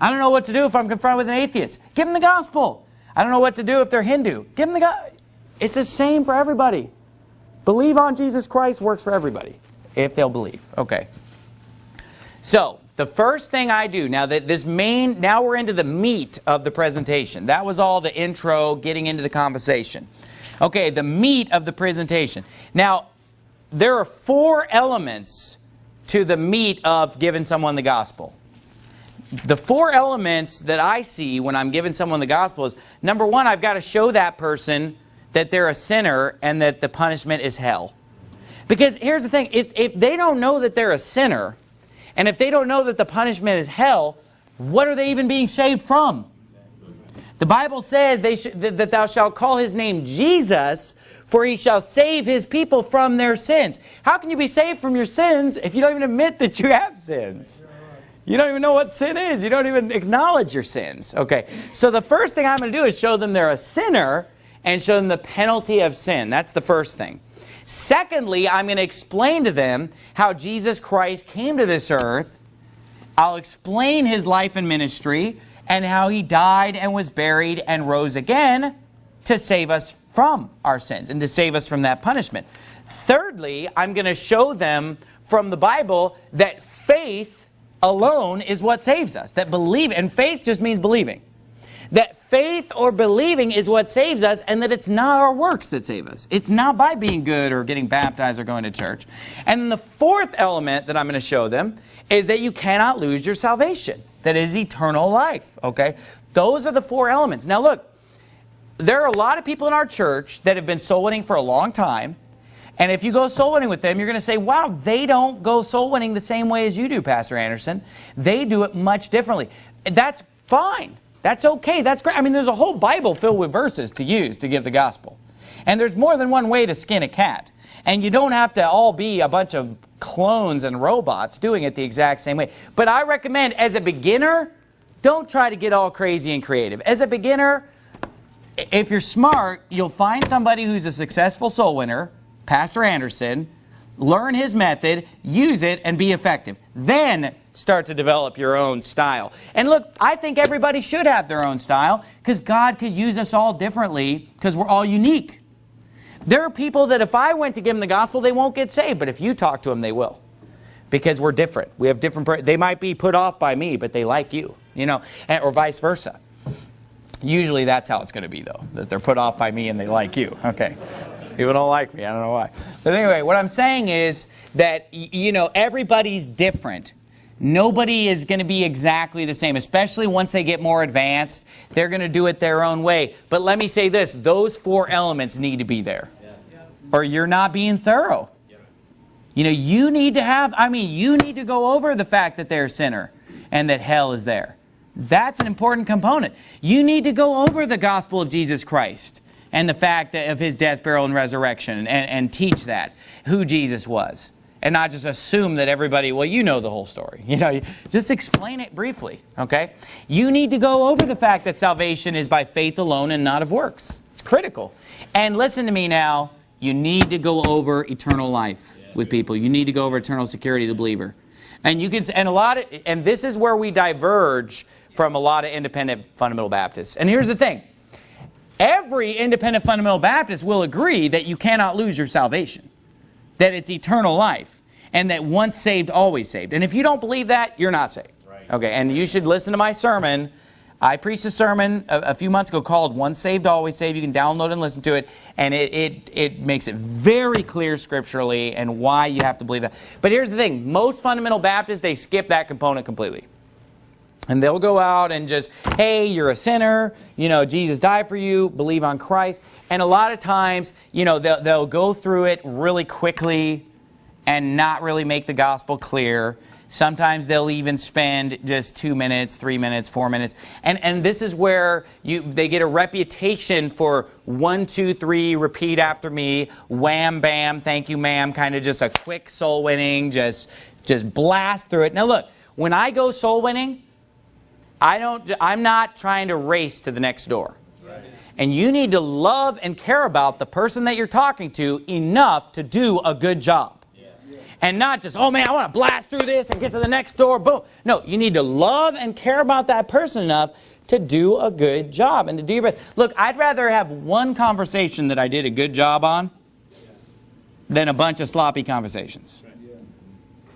I don't know what to do if I'm confronted with an atheist. Give them the gospel. I don't know what to do if they're Hindu. Give them the gospel. It's the same for everybody. Believe on Jesus Christ works for everybody, if they'll believe. Okay. So, the first thing I do, now that this main, now we're into the meat of the presentation. That was all the intro, getting into the conversation. Okay, the meat of the presentation. Now, there are four elements to the meat of giving someone the gospel. The four elements that I see when I'm giving someone the gospel is, number one, I've got to show that person that they're a sinner and that the punishment is hell. Because here's the thing, if, if they don't know that they're a sinner, and if they don't know that the punishment is hell, what are they even being saved from? The Bible says they that thou shalt call his name Jesus, for he shall save his people from their sins. How can you be saved from your sins if you don't even admit that you have sins? You don't even know what sin is. You don't even acknowledge your sins. Okay, so the first thing I'm going to do is show them they're a sinner and show them the penalty of sin. That's the first thing. Secondly, I'm going to explain to them how Jesus Christ came to this earth. I'll explain his life and ministry and how he died and was buried and rose again to save us from our sins and to save us from that punishment. Thirdly, I'm going to show them from the Bible that faith alone is what saves us. That believe, and faith just means believing. That faith or believing is what saves us and that it's not our works that save us. It's not by being good or getting baptized or going to church. And the fourth element that I'm going to show them is that you cannot lose your salvation that is eternal life, okay? Those are the four elements. Now look, there are a lot of people in our church that have been soul winning for a long time, and if you go soul winning with them, you're going to say, wow, they don't go soul winning the same way as you do, Pastor Anderson. They do it much differently. That's fine. That's okay. That's great. I mean, there's a whole Bible filled with verses to use to give the gospel. And there's more than one way to skin a cat. And you don't have to all be a bunch of clones and robots doing it the exact same way. But I recommend, as a beginner, don't try to get all crazy and creative. As a beginner, if you're smart, you'll find somebody who's a successful soul winner, Pastor Anderson, learn his method, use it, and be effective. Then start to develop your own style. And look, I think everybody should have their own style because God could use us all differently because we're all unique. There are people that if I went to give them the gospel, they won't get saved. But if you talk to them, they will. Because we're different. We have different, they might be put off by me, but they like you, you know, or vice versa. Usually that's how it's going to be, though, that they're put off by me and they like you. Okay. People don't like me. I don't know why. But anyway, what I'm saying is that, you know, everybody's different. Nobody is going to be exactly the same, especially once they get more advanced. They're going to do it their own way. But let me say this, those four elements need to be there. Or you're not being thorough. You know, you need to have, I mean, you need to go over the fact that they're a sinner and that hell is there. That's an important component. You need to go over the gospel of Jesus Christ and the fact that of his death, burial, and resurrection and, and teach that, who Jesus was and not just assume that everybody, well, you know the whole story. You know, just explain it briefly, okay? You need to go over the fact that salvation is by faith alone and not of works. It's critical. And listen to me now, you need to go over eternal life with people. You need to go over eternal security of the believer. And you can, and a lot of, and this is where we diverge from a lot of independent fundamental Baptists. And here's the thing. Every independent fundamental Baptist will agree that you cannot lose your salvation. That it's eternal life and that once saved, always saved. And if you don't believe that, you're not saved. Right. Okay, and you should listen to my sermon. I preached a sermon a, a, few months ago called Once Saved, Always Saved. You can download and listen to it. And it, it, it makes it very clear scripturally and why you have to believe that. But here's the thing. Most fundamental Baptists, they skip that component completely. And they'll go out and just, hey, you're a sinner, you know, Jesus died for you, believe on Christ. And a lot of times, you know, they'll, they'll go through it really quickly and not really make the gospel clear. Sometimes they'll even spend just two minutes, three minutes, four minutes. And, and this is where you, they get a reputation for one, two, three, repeat after me, wham, bam, thank you, ma'am, kind of just a quick soul winning, just, just blast through it. Now look, when I go soul winning, I don't, I'm not trying to race to the next door. And you need to love and care about the person that you're talking to enough to do a good job and not just, oh man, I want to blast through this and get to the next door, boom. No, you need to love and care about that person enough to do a good job and to do your best. Look, I'd rather have one conversation that I did a good job on than a bunch of sloppy conversations.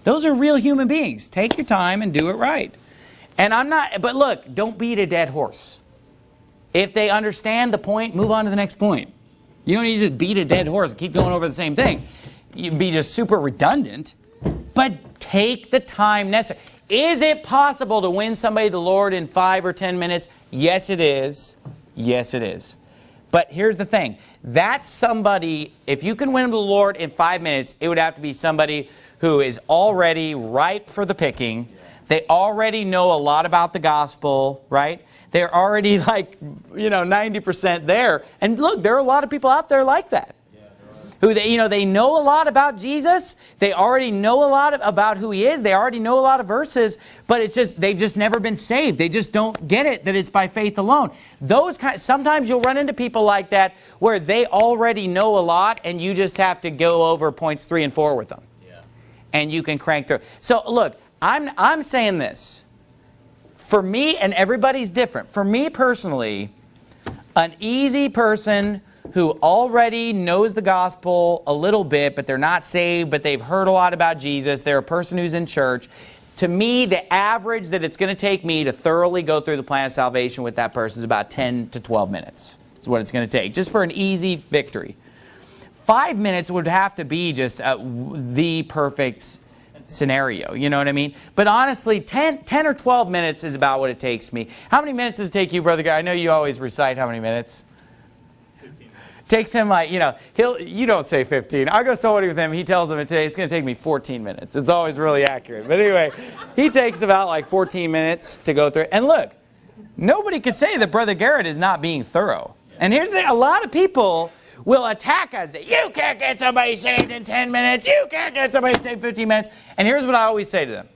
Those are real human beings. Take your time and do it right. And I'm not, but look, don't beat a dead horse. If they understand the point, move on to the next point. You don't need to beat a dead horse and keep going over the same thing you'd be just super redundant, but take the time necessary. Is it possible to win somebody the Lord in five or ten minutes? Yes, it is. Yes, it is. But here's the thing. That's somebody, if you can win them to the Lord in five minutes, it would have to be somebody who is already ripe for the picking. They already know a lot about the gospel, right? They're already like, you know, 90% there. And look, there are a lot of people out there like that who they, you know, they know a lot about Jesus. They already know a lot of, about who he is. They already know a lot of verses, but it's just, they've just never been saved. They just don't get it that it's by faith alone. Those kind, sometimes you'll run into people like that where they already know a lot and you just have to go over points three and four with them. Yeah. And you can crank through. So look, I'm, I'm saying this. For me, and everybody's different. For me personally, an easy person who already knows the gospel a little bit, but they're not saved, but they've heard a lot about Jesus. They're a person who's in church. To me, the average that it's going to take me to thoroughly go through the plan of salvation with that person is about 10 to 12 minutes. Is what it's going to take, just for an easy victory. Five minutes would have to be just uh, the perfect scenario, you know what I mean? But honestly, 10, 10 or 12 minutes is about what it takes me. How many minutes does it take you, Brother Guy? I know you always recite how many minutes. Takes him like, you know, he'll, you don't say 15. I go sewing with him. He tells him today it's going to take me 14 minutes. It's always really accurate. But anyway, he takes about like 14 minutes to go through. And look, nobody could say that Brother Garrett is not being thorough. And here's the thing, a lot of people will attack us. You can't get somebody saved in 10 minutes. You can't get somebody saved in 15 minutes. And here's what I always say to them.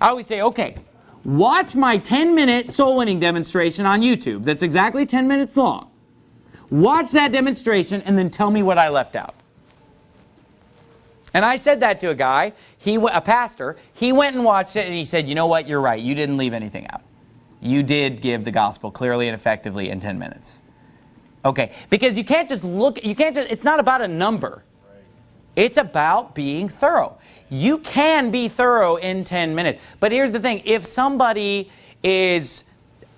I always say, okay, watch my 10-minute soul winning demonstration on YouTube. That's exactly 10 minutes long. Watch that demonstration and then tell me what I left out. And I said that to a guy, he a pastor, he went and watched it and he said, you know what, you're right, you didn't leave anything out. You did give the gospel clearly and effectively in 10 minutes. Okay, because you can't just look, you can't just, it's not about a number. It's about being thorough. You can be thorough in 10 minutes. But here's the thing, if somebody is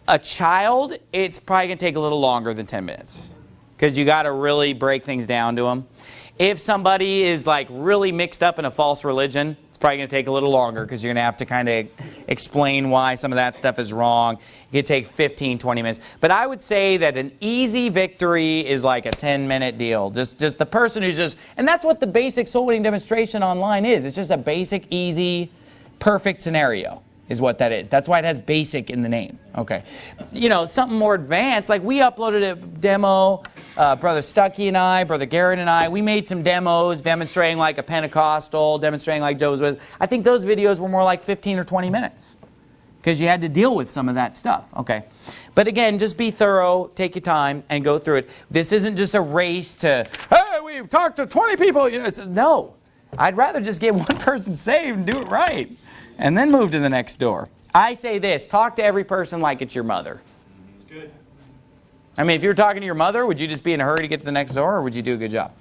a child, it's probably going to take a little longer than 10 minutes. Because you got to really break things down to them. If somebody is like really mixed up in a false religion, it's probably going to take a little longer because you're going to have to kind of explain why some of that stuff is wrong. It could take 15, 20 minutes. But I would say that an easy victory is like a 10-minute deal. Just, just the person who's just, and that's what the basic soul winning demonstration online is. It's just a basic, easy, perfect scenario is what that is. That's why it has basic in the name. Okay. You know, something more advanced, like we uploaded a demo, uh, Brother Stuckey and I, Brother Garrett and I, we made some demos demonstrating like a Pentecostal, demonstrating like Joe's Witness. I think those videos were more like 15 or 20 minutes because you had to deal with some of that stuff. Okay. But again, just be thorough, take your time, and go through it. This isn't just a race to, hey, we've talked to 20 people. You know, no. I'd rather just get one person saved and do it right and then move to the next door. I say this, talk to every person like it's your mother. It's good. I mean, if you're talking to your mother, would you just be in a hurry to get to the next door, or would you do a good job?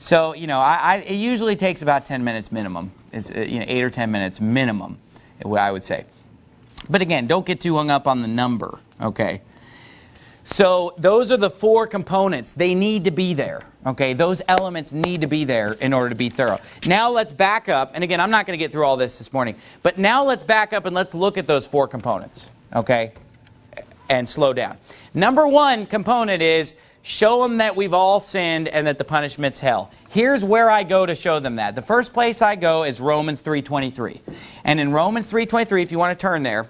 So, you know, I, I, it usually takes about 10 minutes minimum. It's, uh, you know, 8 or 10 minutes minimum, what I would say. But again, don't get too hung up on the number, okay? So those are the four components. They need to be there. Okay, those elements need to be there in order to be thorough. Now let's back up, and again, I'm not going to get through all this this morning, but now let's back up and let's look at those four components, okay, and slow down. Number one component is show them that we've all sinned and that the punishment's hell. Here's where I go to show them that. The first place I go is Romans 3.23. And in Romans 3.23, if you want to turn there,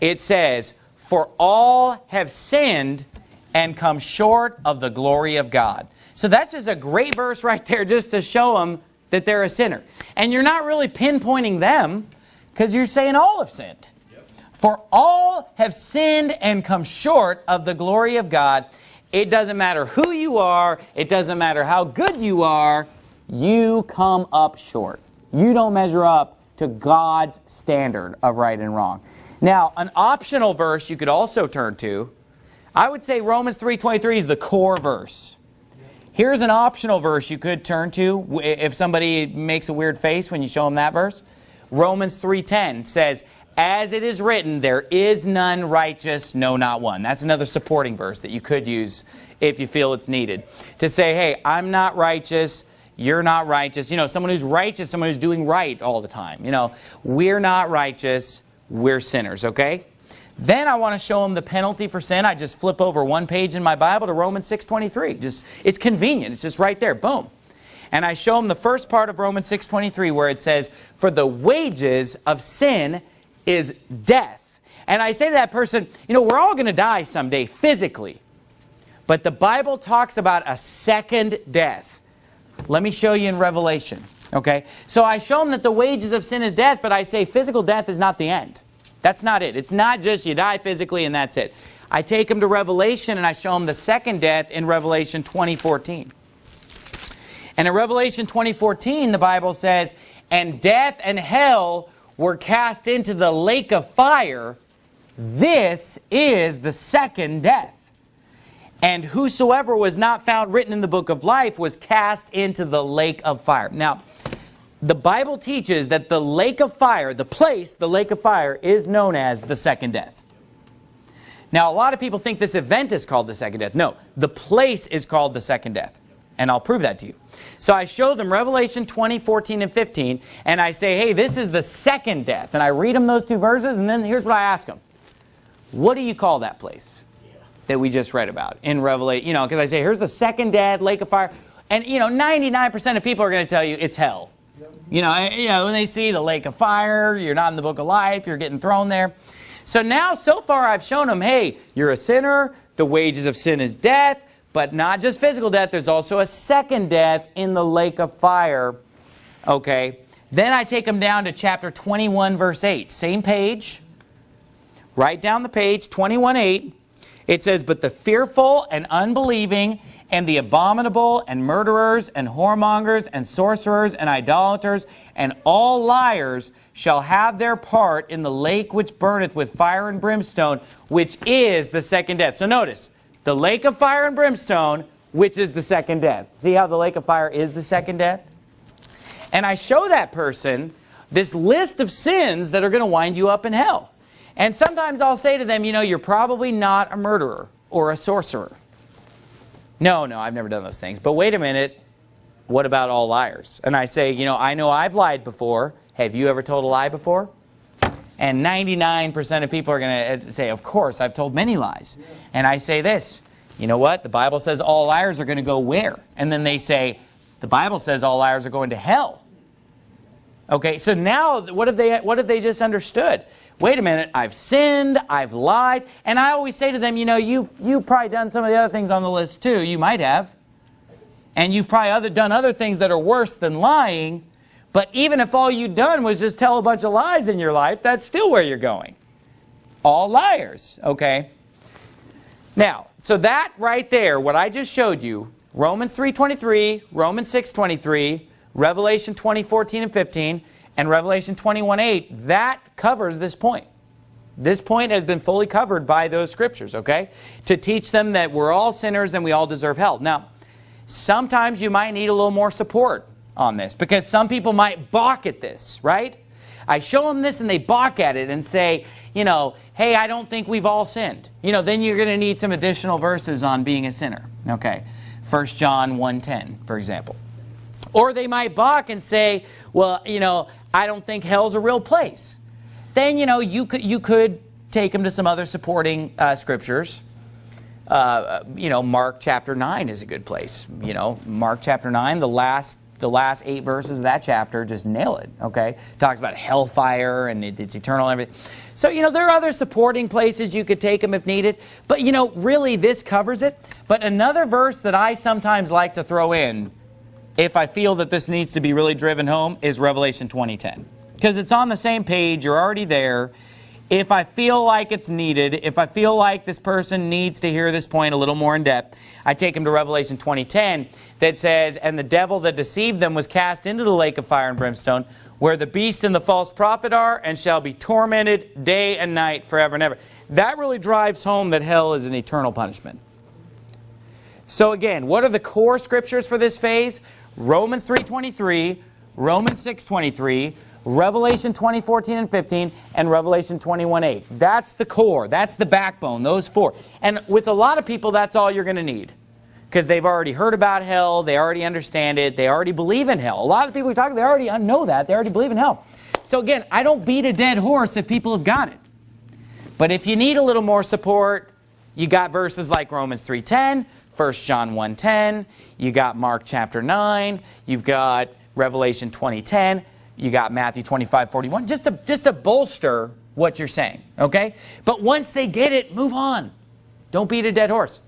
it says, For all have sinned and come short of the glory of God. So that's just a great verse right there just to show them that they're a sinner. And you're not really pinpointing them because you're saying all have sinned. Yep. For all have sinned and come short of the glory of God. It doesn't matter who you are. It doesn't matter how good you are. You come up short. You don't measure up to God's standard of right and wrong. Now, an optional verse you could also turn to, I would say Romans 3.23 is the core verse. Here's an optional verse you could turn to if somebody makes a weird face when you show them that verse. Romans 3.10 says, As it is written, there is none righteous, no not one. That's another supporting verse that you could use if you feel it's needed. To say, hey, I'm not righteous, you're not righteous. You know, someone who's righteous, someone who's doing right all the time. You know, we're not righteous, we're sinners, okay? Then I want to show them the penalty for sin. I just flip over one page in my Bible to Romans 6.23. Just It's convenient. It's just right there. Boom. And I show them the first part of Romans 6.23 where it says, For the wages of sin is death. And I say to that person, you know, we're all going to die someday physically. But the Bible talks about a second death. Let me show you in Revelation. Okay? So I show them that the wages of sin is death, but I say physical death is not the end. That's not it. It's not just you die physically and that's it. I take them to Revelation and I show them the second death in Revelation 2014. And in Revelation 2014, the Bible says, And death and hell were cast into the lake of fire. This is the second death. And whosoever was not found written in the book of life was cast into the lake of fire. Now, the Bible teaches that the lake of fire, the place, the lake of fire, is known as the second death. Now, a lot of people think this event is called the second death. No, the place is called the second death. And I'll prove that to you. So I show them Revelation 20, 14, and 15, and I say, hey, this is the second death. And I read them those two verses, and then here's what I ask them. What do you call that place that we just read about in Revelation? You know, because I say, here's the second death, lake of fire. And, you know, 99% of people are going to tell you it's hell. You know, eh, you know, when they see the lake of fire, you're not in the book of life, you're getting thrown there. So now, so far, I've shown them, hey, you're a sinner, the wages of sin is death, but not just physical death, there's also a second death in the lake of fire. Okay. Then I take them down to chapter 21, verse 8. Same page. Right down the page, 21, 8. It says, But the fearful and unbelieving and the abominable and murderers and whoremongers and sorcerers and idolaters and all liars shall have their part in the lake which burneth with fire and brimstone, which is the second death. So notice, the lake of fire and brimstone, which is the second death. See how the lake of fire is the second death? And I show that person this list of sins that are going to wind you up in hell. And sometimes I'll say to them, you know, you're probably not a murderer or a sorcerer. No, no, I've never done those things. But wait a minute, what about all liars? And I say, you know, I know I've lied before. Have you ever told a lie before? And 99% of people are going to uh, say, of course, I've told many lies. And I say this, you know what? The Bible says all liars are going to go where? And then they say, the Bible says all liars are going to hell. Okay, so now what have they, what have they just understood? Wait a minute, I've sinned, I've lied, and I always say to them, you know, you've, you've probably done some of the other things on the list too. You might have. And you've probably other, done other things that are worse than lying, but even if all you've done was just tell a bunch of lies in your life, that's still where you're going. All liars, okay? Now, so that right there, what I just showed you, Romans 3.23, Romans 6.23, Revelation 20.14 and 15, and Revelation 21.8, that covers this point. This point has been fully covered by those scriptures, okay? To teach them that we're all sinners and we all deserve hell. Now, sometimes you might need a little more support on this because some people might balk at this, right? I show them this and they balk at it and say, you know, hey, I don't think we've all sinned. You know, then you're going to need some additional verses on being a sinner. Okay, 1 John 1.10, for example. Or they might balk and say, well, you know, I don't think hell's a real place. Then, you know, you could, you could take them to some other supporting uh, scriptures. Uh, you know, Mark chapter 9 is a good place. You know, Mark chapter 9, the last the last eight verses of that chapter just nail it, okay? Talks about hellfire and it, it's eternal and everything. So, you know, there are other supporting places you could take them if needed. But, you know, really this covers it. But another verse that I sometimes like to throw in if I feel that this needs to be really driven home is Revelation 2010. Because it's on the same page, you're already there. If I feel like it's needed, if I feel like this person needs to hear this point a little more in depth, I take them to Revelation 2010 that says, And the devil that deceived them was cast into the lake of fire and brimstone, where the beast and the false prophet are, and shall be tormented day and night forever and ever. That really drives home that hell is an eternal punishment. So again, what are the core scriptures for this phase? Romans 3.23, Romans 6.23, Revelation 20:14 and 15, and Revelation 21:8. That's the core. That's the backbone, those four. And with a lot of people, that's all you're going to need. Because they've already heard about hell, they already understand it, they already believe in hell. A lot of people we talk to, they already know that, they already believe in hell. So again, I don't beat a dead horse if people have got it. But if you need a little more support, you got verses like Romans 3.10, 1 John 1.10, you got Mark chapter 9, you've got Revelation 20.10, you got Matthew 25, 41, just to, just to bolster what you're saying, okay? But once they get it, move on. Don't beat a dead horse.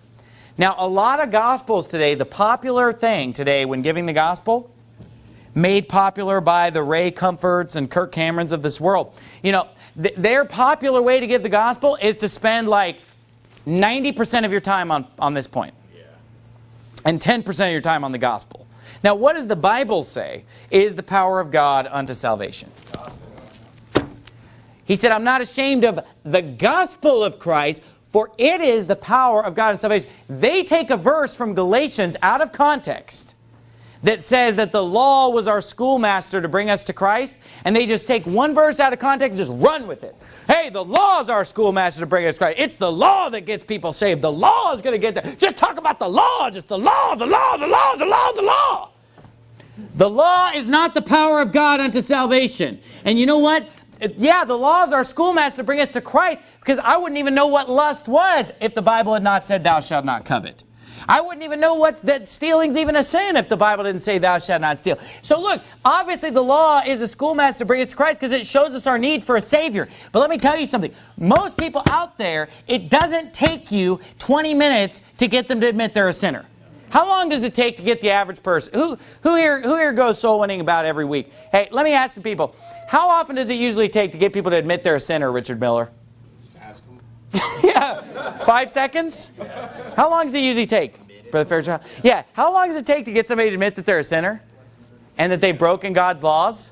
Now, a lot of gospels today, the popular thing today when giving the gospel, made popular by the Ray Comforts and Kirk Camerons of this world. You know, th their popular way to give the gospel is to spend like 90% of your time on, on this point. Yeah. And 10% of your time on the gospel. Now, what does the Bible say is the power of God unto salvation? He said, I'm not ashamed of the gospel of Christ, for it is the power of God unto salvation. They take a verse from Galatians out of context that says that the law was our schoolmaster to bring us to Christ, and they just take one verse out of context and just run with it. Hey, the law is our schoolmaster to bring us to Christ. It's the law that gets people saved. The law is going to get there. Just talk about the law, just the law, the law, the law, the law, the law. The law is not the power of God unto salvation. And you know what? Yeah, the law is our schoolmaster to bring us to Christ because I wouldn't even know what lust was if the Bible had not said thou shalt not covet. I wouldn't even know what's that stealing's even a sin if the Bible didn't say thou shalt not steal. So look, obviously the law is a schoolmaster to bring us to Christ because it shows us our need for a Savior. But let me tell you something. Most people out there, it doesn't take you 20 minutes to get them to admit they're a sinner. How long does it take to get the average person? Who, who, here, who here goes soul winning about every week? Hey, let me ask the people. How often does it usually take to get people to admit they're a sinner, Richard Miller? Just ask them. yeah. Five seconds? How long does it usually take, Brother Fairchild? Yeah. How long does it take to get somebody to admit that they're a sinner? And that they've broken God's laws?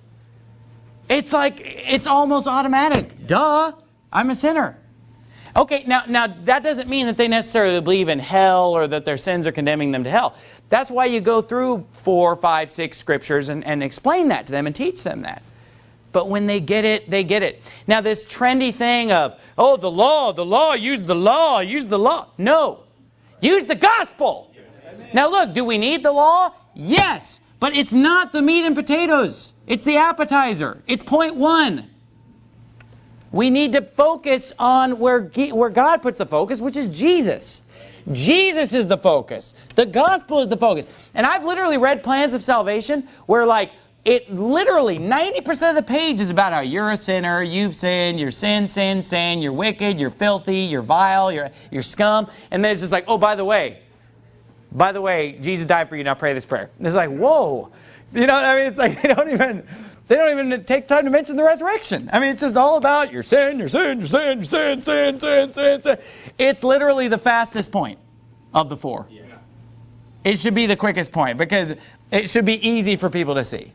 It's like, it's almost automatic. Duh. I'm a sinner. Okay, now, now that doesn't mean that they necessarily believe in hell or that their sins are condemning them to hell. That's why you go through four, five, six scriptures and, and explain that to them and teach them that. But when they get it, they get it. Now this trendy thing of, oh, the law, the law, use the law, use the law. No, use the gospel. Now look, do we need the law? Yes, but it's not the meat and potatoes. It's the appetizer. It's point one. We need to focus on where, where God puts the focus, which is Jesus. Jesus is the focus. The gospel is the focus. And I've literally read plans of salvation where like, it literally, 90% of the page is about how you're a sinner, you've sinned, you're sin, sin, sin, you're wicked, you're filthy, you're vile, you're, you're scum. And then it's just like, oh, by the way, by the way, Jesus died for you, now pray this prayer. And it's like, whoa. You know, I mean, it's like, they don't even, they don't even take time to mention the resurrection. I mean, it's just all about your sin, your sin, your sin, your sin, sin, sin, sin, sin. It's literally the fastest point of the four. Yeah. It should be the quickest point because it should be easy for people to see.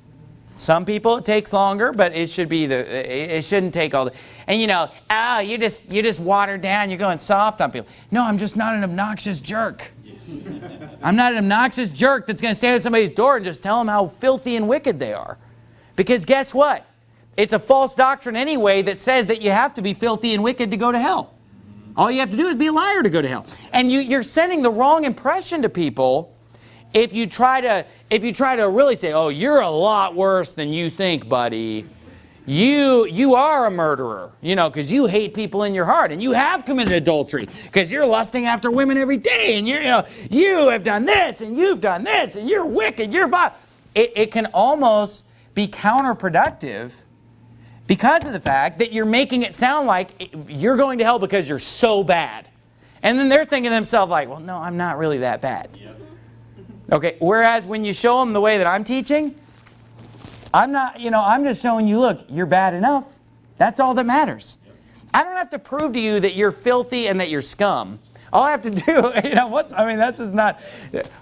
Some people it takes longer, but it should be the it shouldn't take all the and you know, oh, you just you just watered down, you're going soft on people. No, I'm just not an obnoxious jerk. I'm not an obnoxious jerk that's going to stand at somebody's door and just tell them how filthy and wicked they are. Because guess what? It's a false doctrine anyway that says that you have to be filthy and wicked to go to hell. All you have to do is be a liar to go to hell. And you, you're sending the wrong impression to people if you try to if you try to really say, oh, you're a lot worse than you think, buddy. You you are a murderer, you know, because you hate people in your heart, and you have committed adultery because you're lusting after women every day, and you know you have done this, and you've done this, and you're wicked, you're. It, it can almost be counterproductive because of the fact that you're making it sound like you're going to hell because you're so bad. And then they're thinking to themselves like, well, no, I'm not really that bad. Yep. Okay, whereas when you show them the way that I'm teaching, I'm not, you know, I'm just showing you, look, you're bad enough. That's all that matters. Yep. I don't have to prove to you that you're filthy and that you're scum. All I have to do, you know, what's, I mean, that's just not,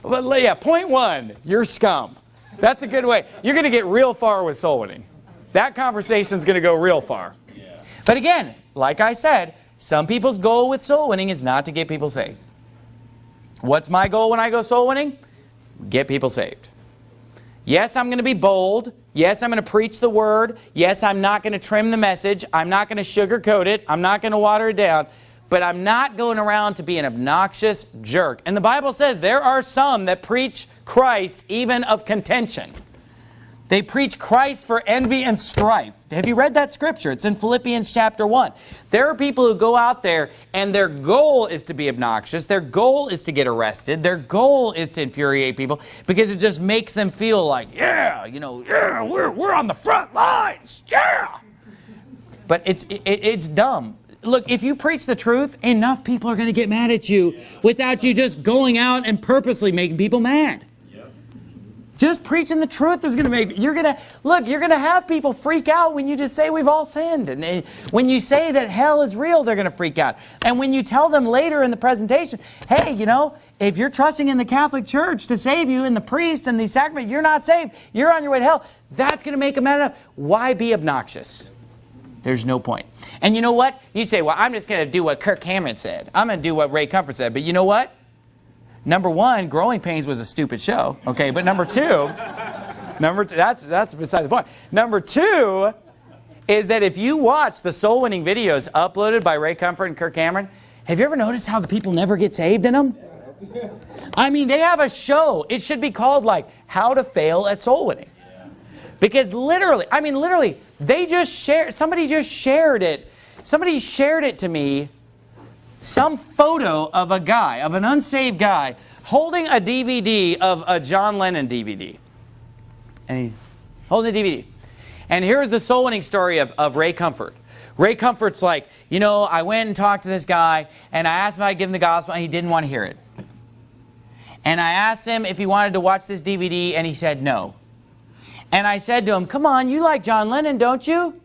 but yeah, point one, you're scum. That's a good way. You're going to get real far with soul winning. That conversation is going to go real far. Yeah. But again, like I said, some people's goal with soul winning is not to get people saved. What's my goal when I go soul winning? Get people saved. Yes, I'm going to be bold. Yes, I'm going to preach the word. Yes, I'm not going to trim the message. I'm not going to sugarcoat it. I'm not going to water it down but I'm not going around to be an obnoxious jerk. And the Bible says there are some that preach Christ even of contention. They preach Christ for envy and strife. Have you read that scripture? It's in Philippians chapter 1. There are people who go out there and their goal is to be obnoxious. Their goal is to get arrested. Their goal is to infuriate people because it just makes them feel like, yeah, you know, yeah, we're, we're on the front lines. Yeah. But it's, it, it's dumb look, if you preach the truth, enough people are going to get mad at you without you just going out and purposely making people mad. Just preaching the truth is going to make, you're going to, look, you're going to have people freak out when you just say we've all sinned. And when you say that hell is real, they're going to freak out. And when you tell them later in the presentation, hey, you know, if you're trusting in the Catholic Church to save you and the priest and the sacrament, you're not saved. You're on your way to hell. That's going to make them mad enough. Why be obnoxious? There's no point. And you know what? You say, well, I'm just going to do what Kirk Cameron said. I'm going to do what Ray Comfort said. But you know what? Number one, Growing Pains was a stupid show. Okay, but number two, number two, that's, that's beside the point. Number two is that if you watch the soul winning videos uploaded by Ray Comfort and Kirk Cameron, have you ever noticed how the people never get saved in them? I mean, they have a show. It should be called like How to Fail at Soul Winning. Because literally, I mean literally, they just shared, somebody just shared it. Somebody shared it to me, some photo of a guy, of an unsaved guy, holding a DVD of a John Lennon DVD. And he holding a DVD. And here's the soul winning story of, of Ray Comfort. Ray Comfort's like, you know, I went and talked to this guy, and I asked him if I'd give him the gospel, and he didn't want to hear it. And I asked him if he wanted to watch this DVD, and he said no. And I said to him, come on, you like John Lennon, don't you?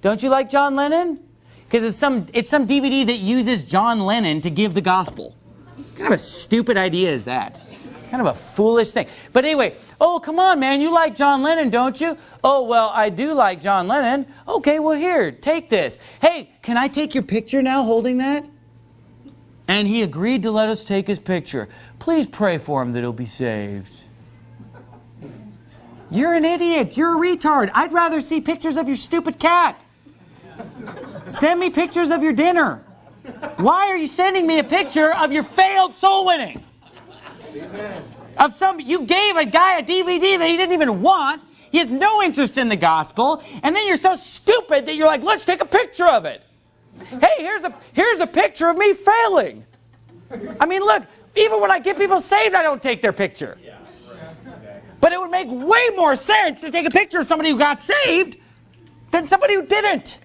Don't you like John Lennon? Because it's some, it's some DVD that uses John Lennon to give the gospel. What kind of a stupid idea is that? Kind of a foolish thing. But anyway, oh, come on, man, you like John Lennon, don't you? Oh, well, I do like John Lennon. Okay, well, here, take this. Hey, can I take your picture now holding that? and he agreed to let us take his picture. Please pray for him that he'll be saved. You're an idiot. You're a retard. I'd rather see pictures of your stupid cat. Send me pictures of your dinner. Why are you sending me a picture of your failed soul winning? Of some you gave a guy a DVD that he didn't even want. He has no interest in the gospel, and then you're so stupid that you're like, let's take a picture of it. Hey, here's a here's a picture of me failing. I mean, look, even when I get people saved, I don't take their picture. But it would make way more sense to take a picture of somebody who got saved than somebody who didn't.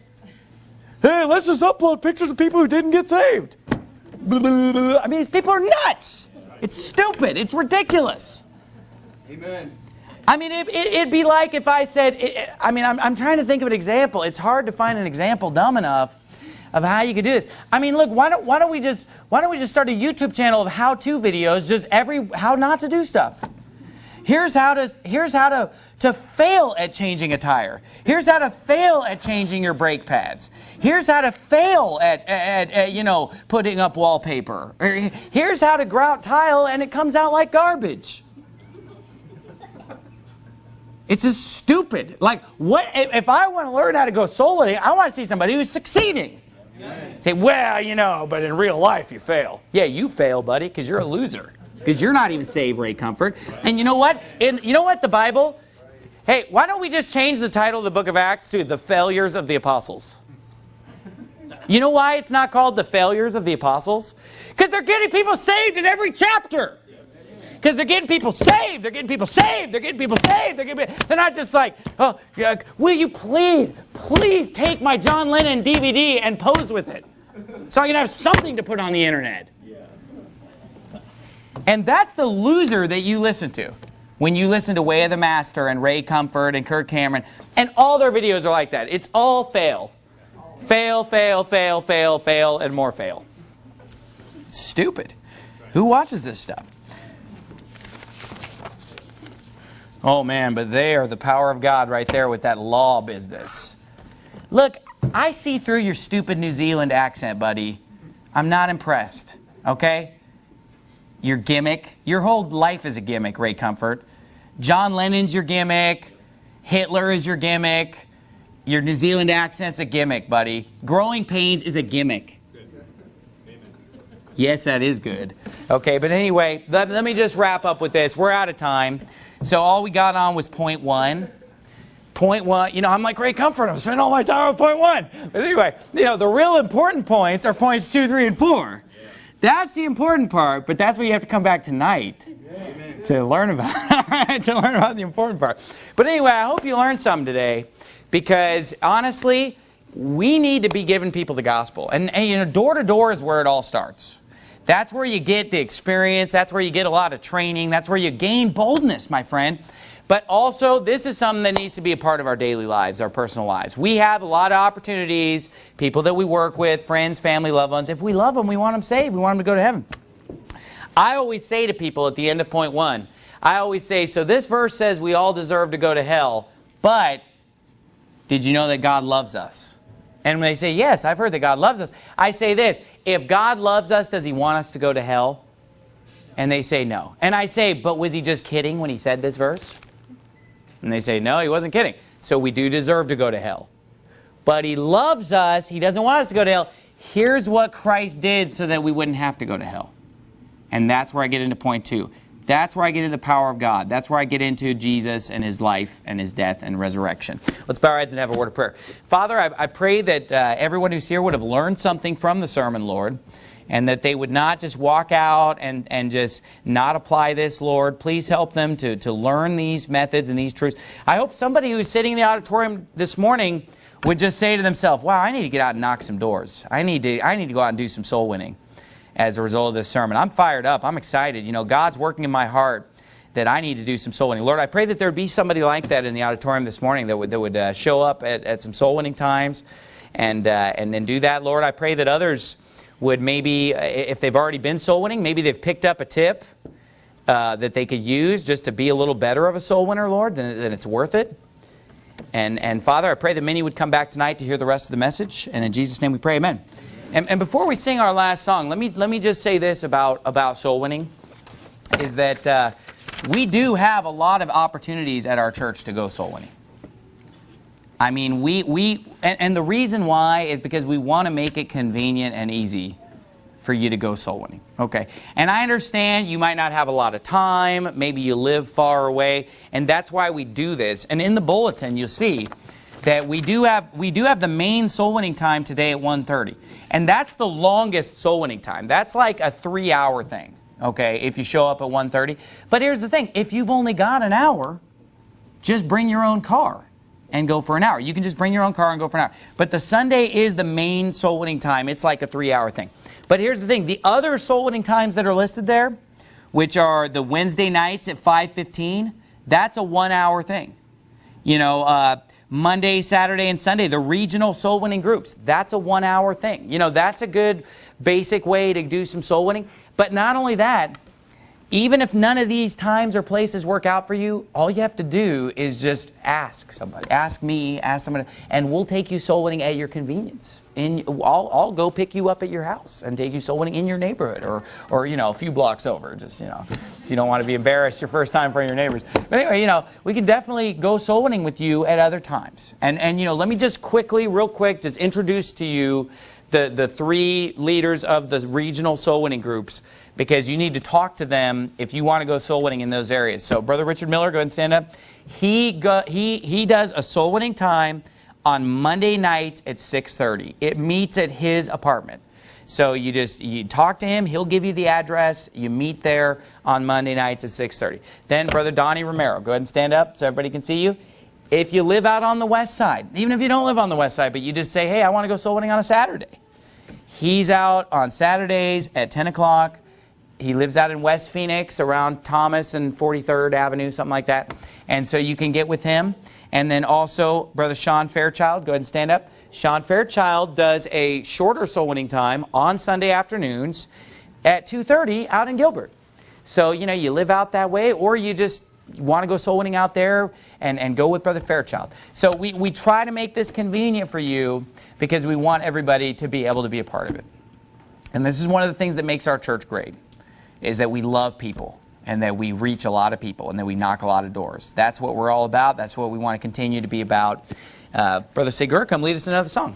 Hey, let's just upload pictures of people who didn't get saved. I mean, these people are nuts. It's stupid. It's ridiculous. Amen. I mean, it, would it, be like if I said, it, I mean, I'm, I'm trying to think of an example. It's hard to find an example dumb enough of how you could do this. I mean, look, why don't, why don't we just, why don't we just start a YouTube channel of how-to videos, just every, how not to do stuff. Here's how to, here's how to, to fail at changing a tire. Here's how to fail at changing your brake pads. Here's how to fail at, at, at, you know, putting up wallpaper. Er, here's how to grout tile and it comes out like garbage. It's just stupid. Like, what if I want to learn how to go winning, I want to see somebody who's succeeding. Say, well, you know, but in real life you fail. Yeah, you fail, buddy, because you're a loser. Because you're not even saved, Ray Comfort. And you know what? In, you know what? The Bible, hey, why don't we just change the title of the book of Acts to The Failures of the Apostles? You know why it's not called The Failures of the Apostles? Because they're getting people saved in every chapter. Because they're getting people saved. They're getting people saved. They're getting people saved. They're, getting, they're not just like, oh, will you please, please take my John Lennon DVD and pose with it so I can have something to put on the internet. And that's the loser that you listen to when you listen to Way of the Master and Ray Comfort and Kirk Cameron. And all their videos are like that. It's all fail. Fail, fail, fail, fail, fail, and more fail. It's stupid. Who watches this stuff? Oh man, but they are the power of God right there with that law business. Look, I see through your stupid New Zealand accent, buddy. I'm not impressed, okay? Your gimmick. Your whole life is a gimmick, Ray Comfort. John Lennon's your gimmick. Hitler is your gimmick. Your New Zealand accent's a gimmick, buddy. Growing pains is a gimmick. Yes, that is good. Okay, but anyway, let, let me just wrap up with this. We're out of time. So all we got on was point one. Point one, you know, I'm like Ray Comfort. I'm spending all my time on point one. But anyway, you know, the real important points are points two, three, and four. That's the important part, but that's what you have to come back tonight to learn about. to learn about the important part. But anyway, I hope you learned something today because honestly, we need to be giving people the gospel. And, and you know, door to door is where it all starts. That's where you get the experience. That's where you get a lot of training. That's where you gain boldness, my friend. But also, this is something that needs to be a part of our daily lives, our personal lives. We have a lot of opportunities, people that we work with, friends, family, loved ones. If we love them, we want them saved. We want them to go to heaven. I always say to people at the end of point one, I always say, so this verse says we all deserve to go to hell, but did you know that God loves us? And when they say, yes, I've heard that God loves us, I say this, if God loves us, does he want us to go to hell? And they say no. And I say, but was he just kidding when he said this verse? And they say, no, he wasn't kidding. So we do deserve to go to hell. But he loves us. He doesn't want us to go to hell. Here's what Christ did so that we wouldn't have to go to hell. And that's where I get into point two. That's where I get into the power of God. That's where I get into Jesus and his life and his death and resurrection. Let's bow our heads and have a word of prayer. Father, I, I pray that uh, everyone who's here would have learned something from the sermon, Lord, and that they would not just walk out and, and just not apply this, Lord. Please help them to, to learn these methods and these truths. I hope somebody who's sitting in the auditorium this morning would just say to themselves, wow, I need to get out and knock some doors. I need to, I need to go out and do some soul winning as a result of this sermon. I'm fired up. I'm excited. You know, God's working in my heart that I need to do some soul winning. Lord, I pray that there would be somebody like that in the auditorium this morning that would, that would uh, show up at, at some soul winning times and, uh, and then do that. Lord, I pray that others would maybe, if they've already been soul winning, maybe they've picked up a tip uh, that they could use just to be a little better of a soul winner, Lord, then, then it's worth it. And, and Father, I pray that many would come back tonight to hear the rest of the message. And in Jesus' name we pray, amen. And, and before we sing our last song, let me, let me just say this about, about soul winning, is that uh, we do have a lot of opportunities at our church to go soul winning. I mean, we, we and, and the reason why is because we want to make it convenient and easy for you to go soul winning. Okay. And I understand you might not have a lot of time. Maybe you live far away. And that's why we do this. And in the bulletin, you'll see that we do have we do have the main soul winning time today at 1.30. And that's the longest soul winning time. That's like a three hour thing. Okay. If you show up at 1.30. But here's the thing. If you've only got an hour, just bring your own car and go for an hour. You can just bring your own car and go for an hour. But the Sunday is the main soul winning time. It's like a three hour thing. But here's the thing. The other soul winning times that are listed there, which are the Wednesday nights at 5.15, that's a one hour thing. You know, uh, Monday, Saturday, and Sunday, the regional soul winning groups, that's a one hour thing. You know, that's a good basic way to do some soul winning. But not only that, even if none of these times or places work out for you, all you have to do is just ask somebody. Ask me, ask somebody, and we'll take you soul winning at your convenience. In, I'll, I'll go pick you up at your house and take you soul winning in your neighborhood or, or, you know, a few blocks over. Just, you know, if you don't want to be embarrassed your first time in front of your neighbors. But anyway, you know, we can definitely go soul winning with you at other times. And, and, you know, let me just quickly, real quick, just introduce to you the, the three leaders of the regional soul winning groups because you need to talk to them if you want to go soul winning in those areas. So Brother Richard Miller, go ahead and stand up. He, go, he, he does a soul winning time on Monday nights at 6.30. It meets at his apartment. So you just you talk to him, he'll give you the address, you meet there on Monday nights at 6.30. Then Brother Donnie Romero, go ahead and stand up so everybody can see you. If you live out on the west side, even if you don't live on the west side, but you just say, hey, I want to go soul winning on a Saturday. He's out on Saturdays at 10 o'clock he lives out in West Phoenix around Thomas and 43rd Avenue, something like that. And so you can get with him. And then also, Brother Sean Fairchild, go ahead and stand up. Sean Fairchild does a shorter soul winning time on Sunday afternoons at 2.30 out in Gilbert. So, you know, you live out that way or you just want to go soul winning out there and, and go with Brother Fairchild. So we, we try to make this convenient for you because we want everybody to be able to be a part of it. And this is one of the things that makes our church great is that we love people and that we reach a lot of people and that we knock a lot of doors. That's what we're all about. That's what we want to continue to be about. Uh, Brother Sigur, come lead us another song.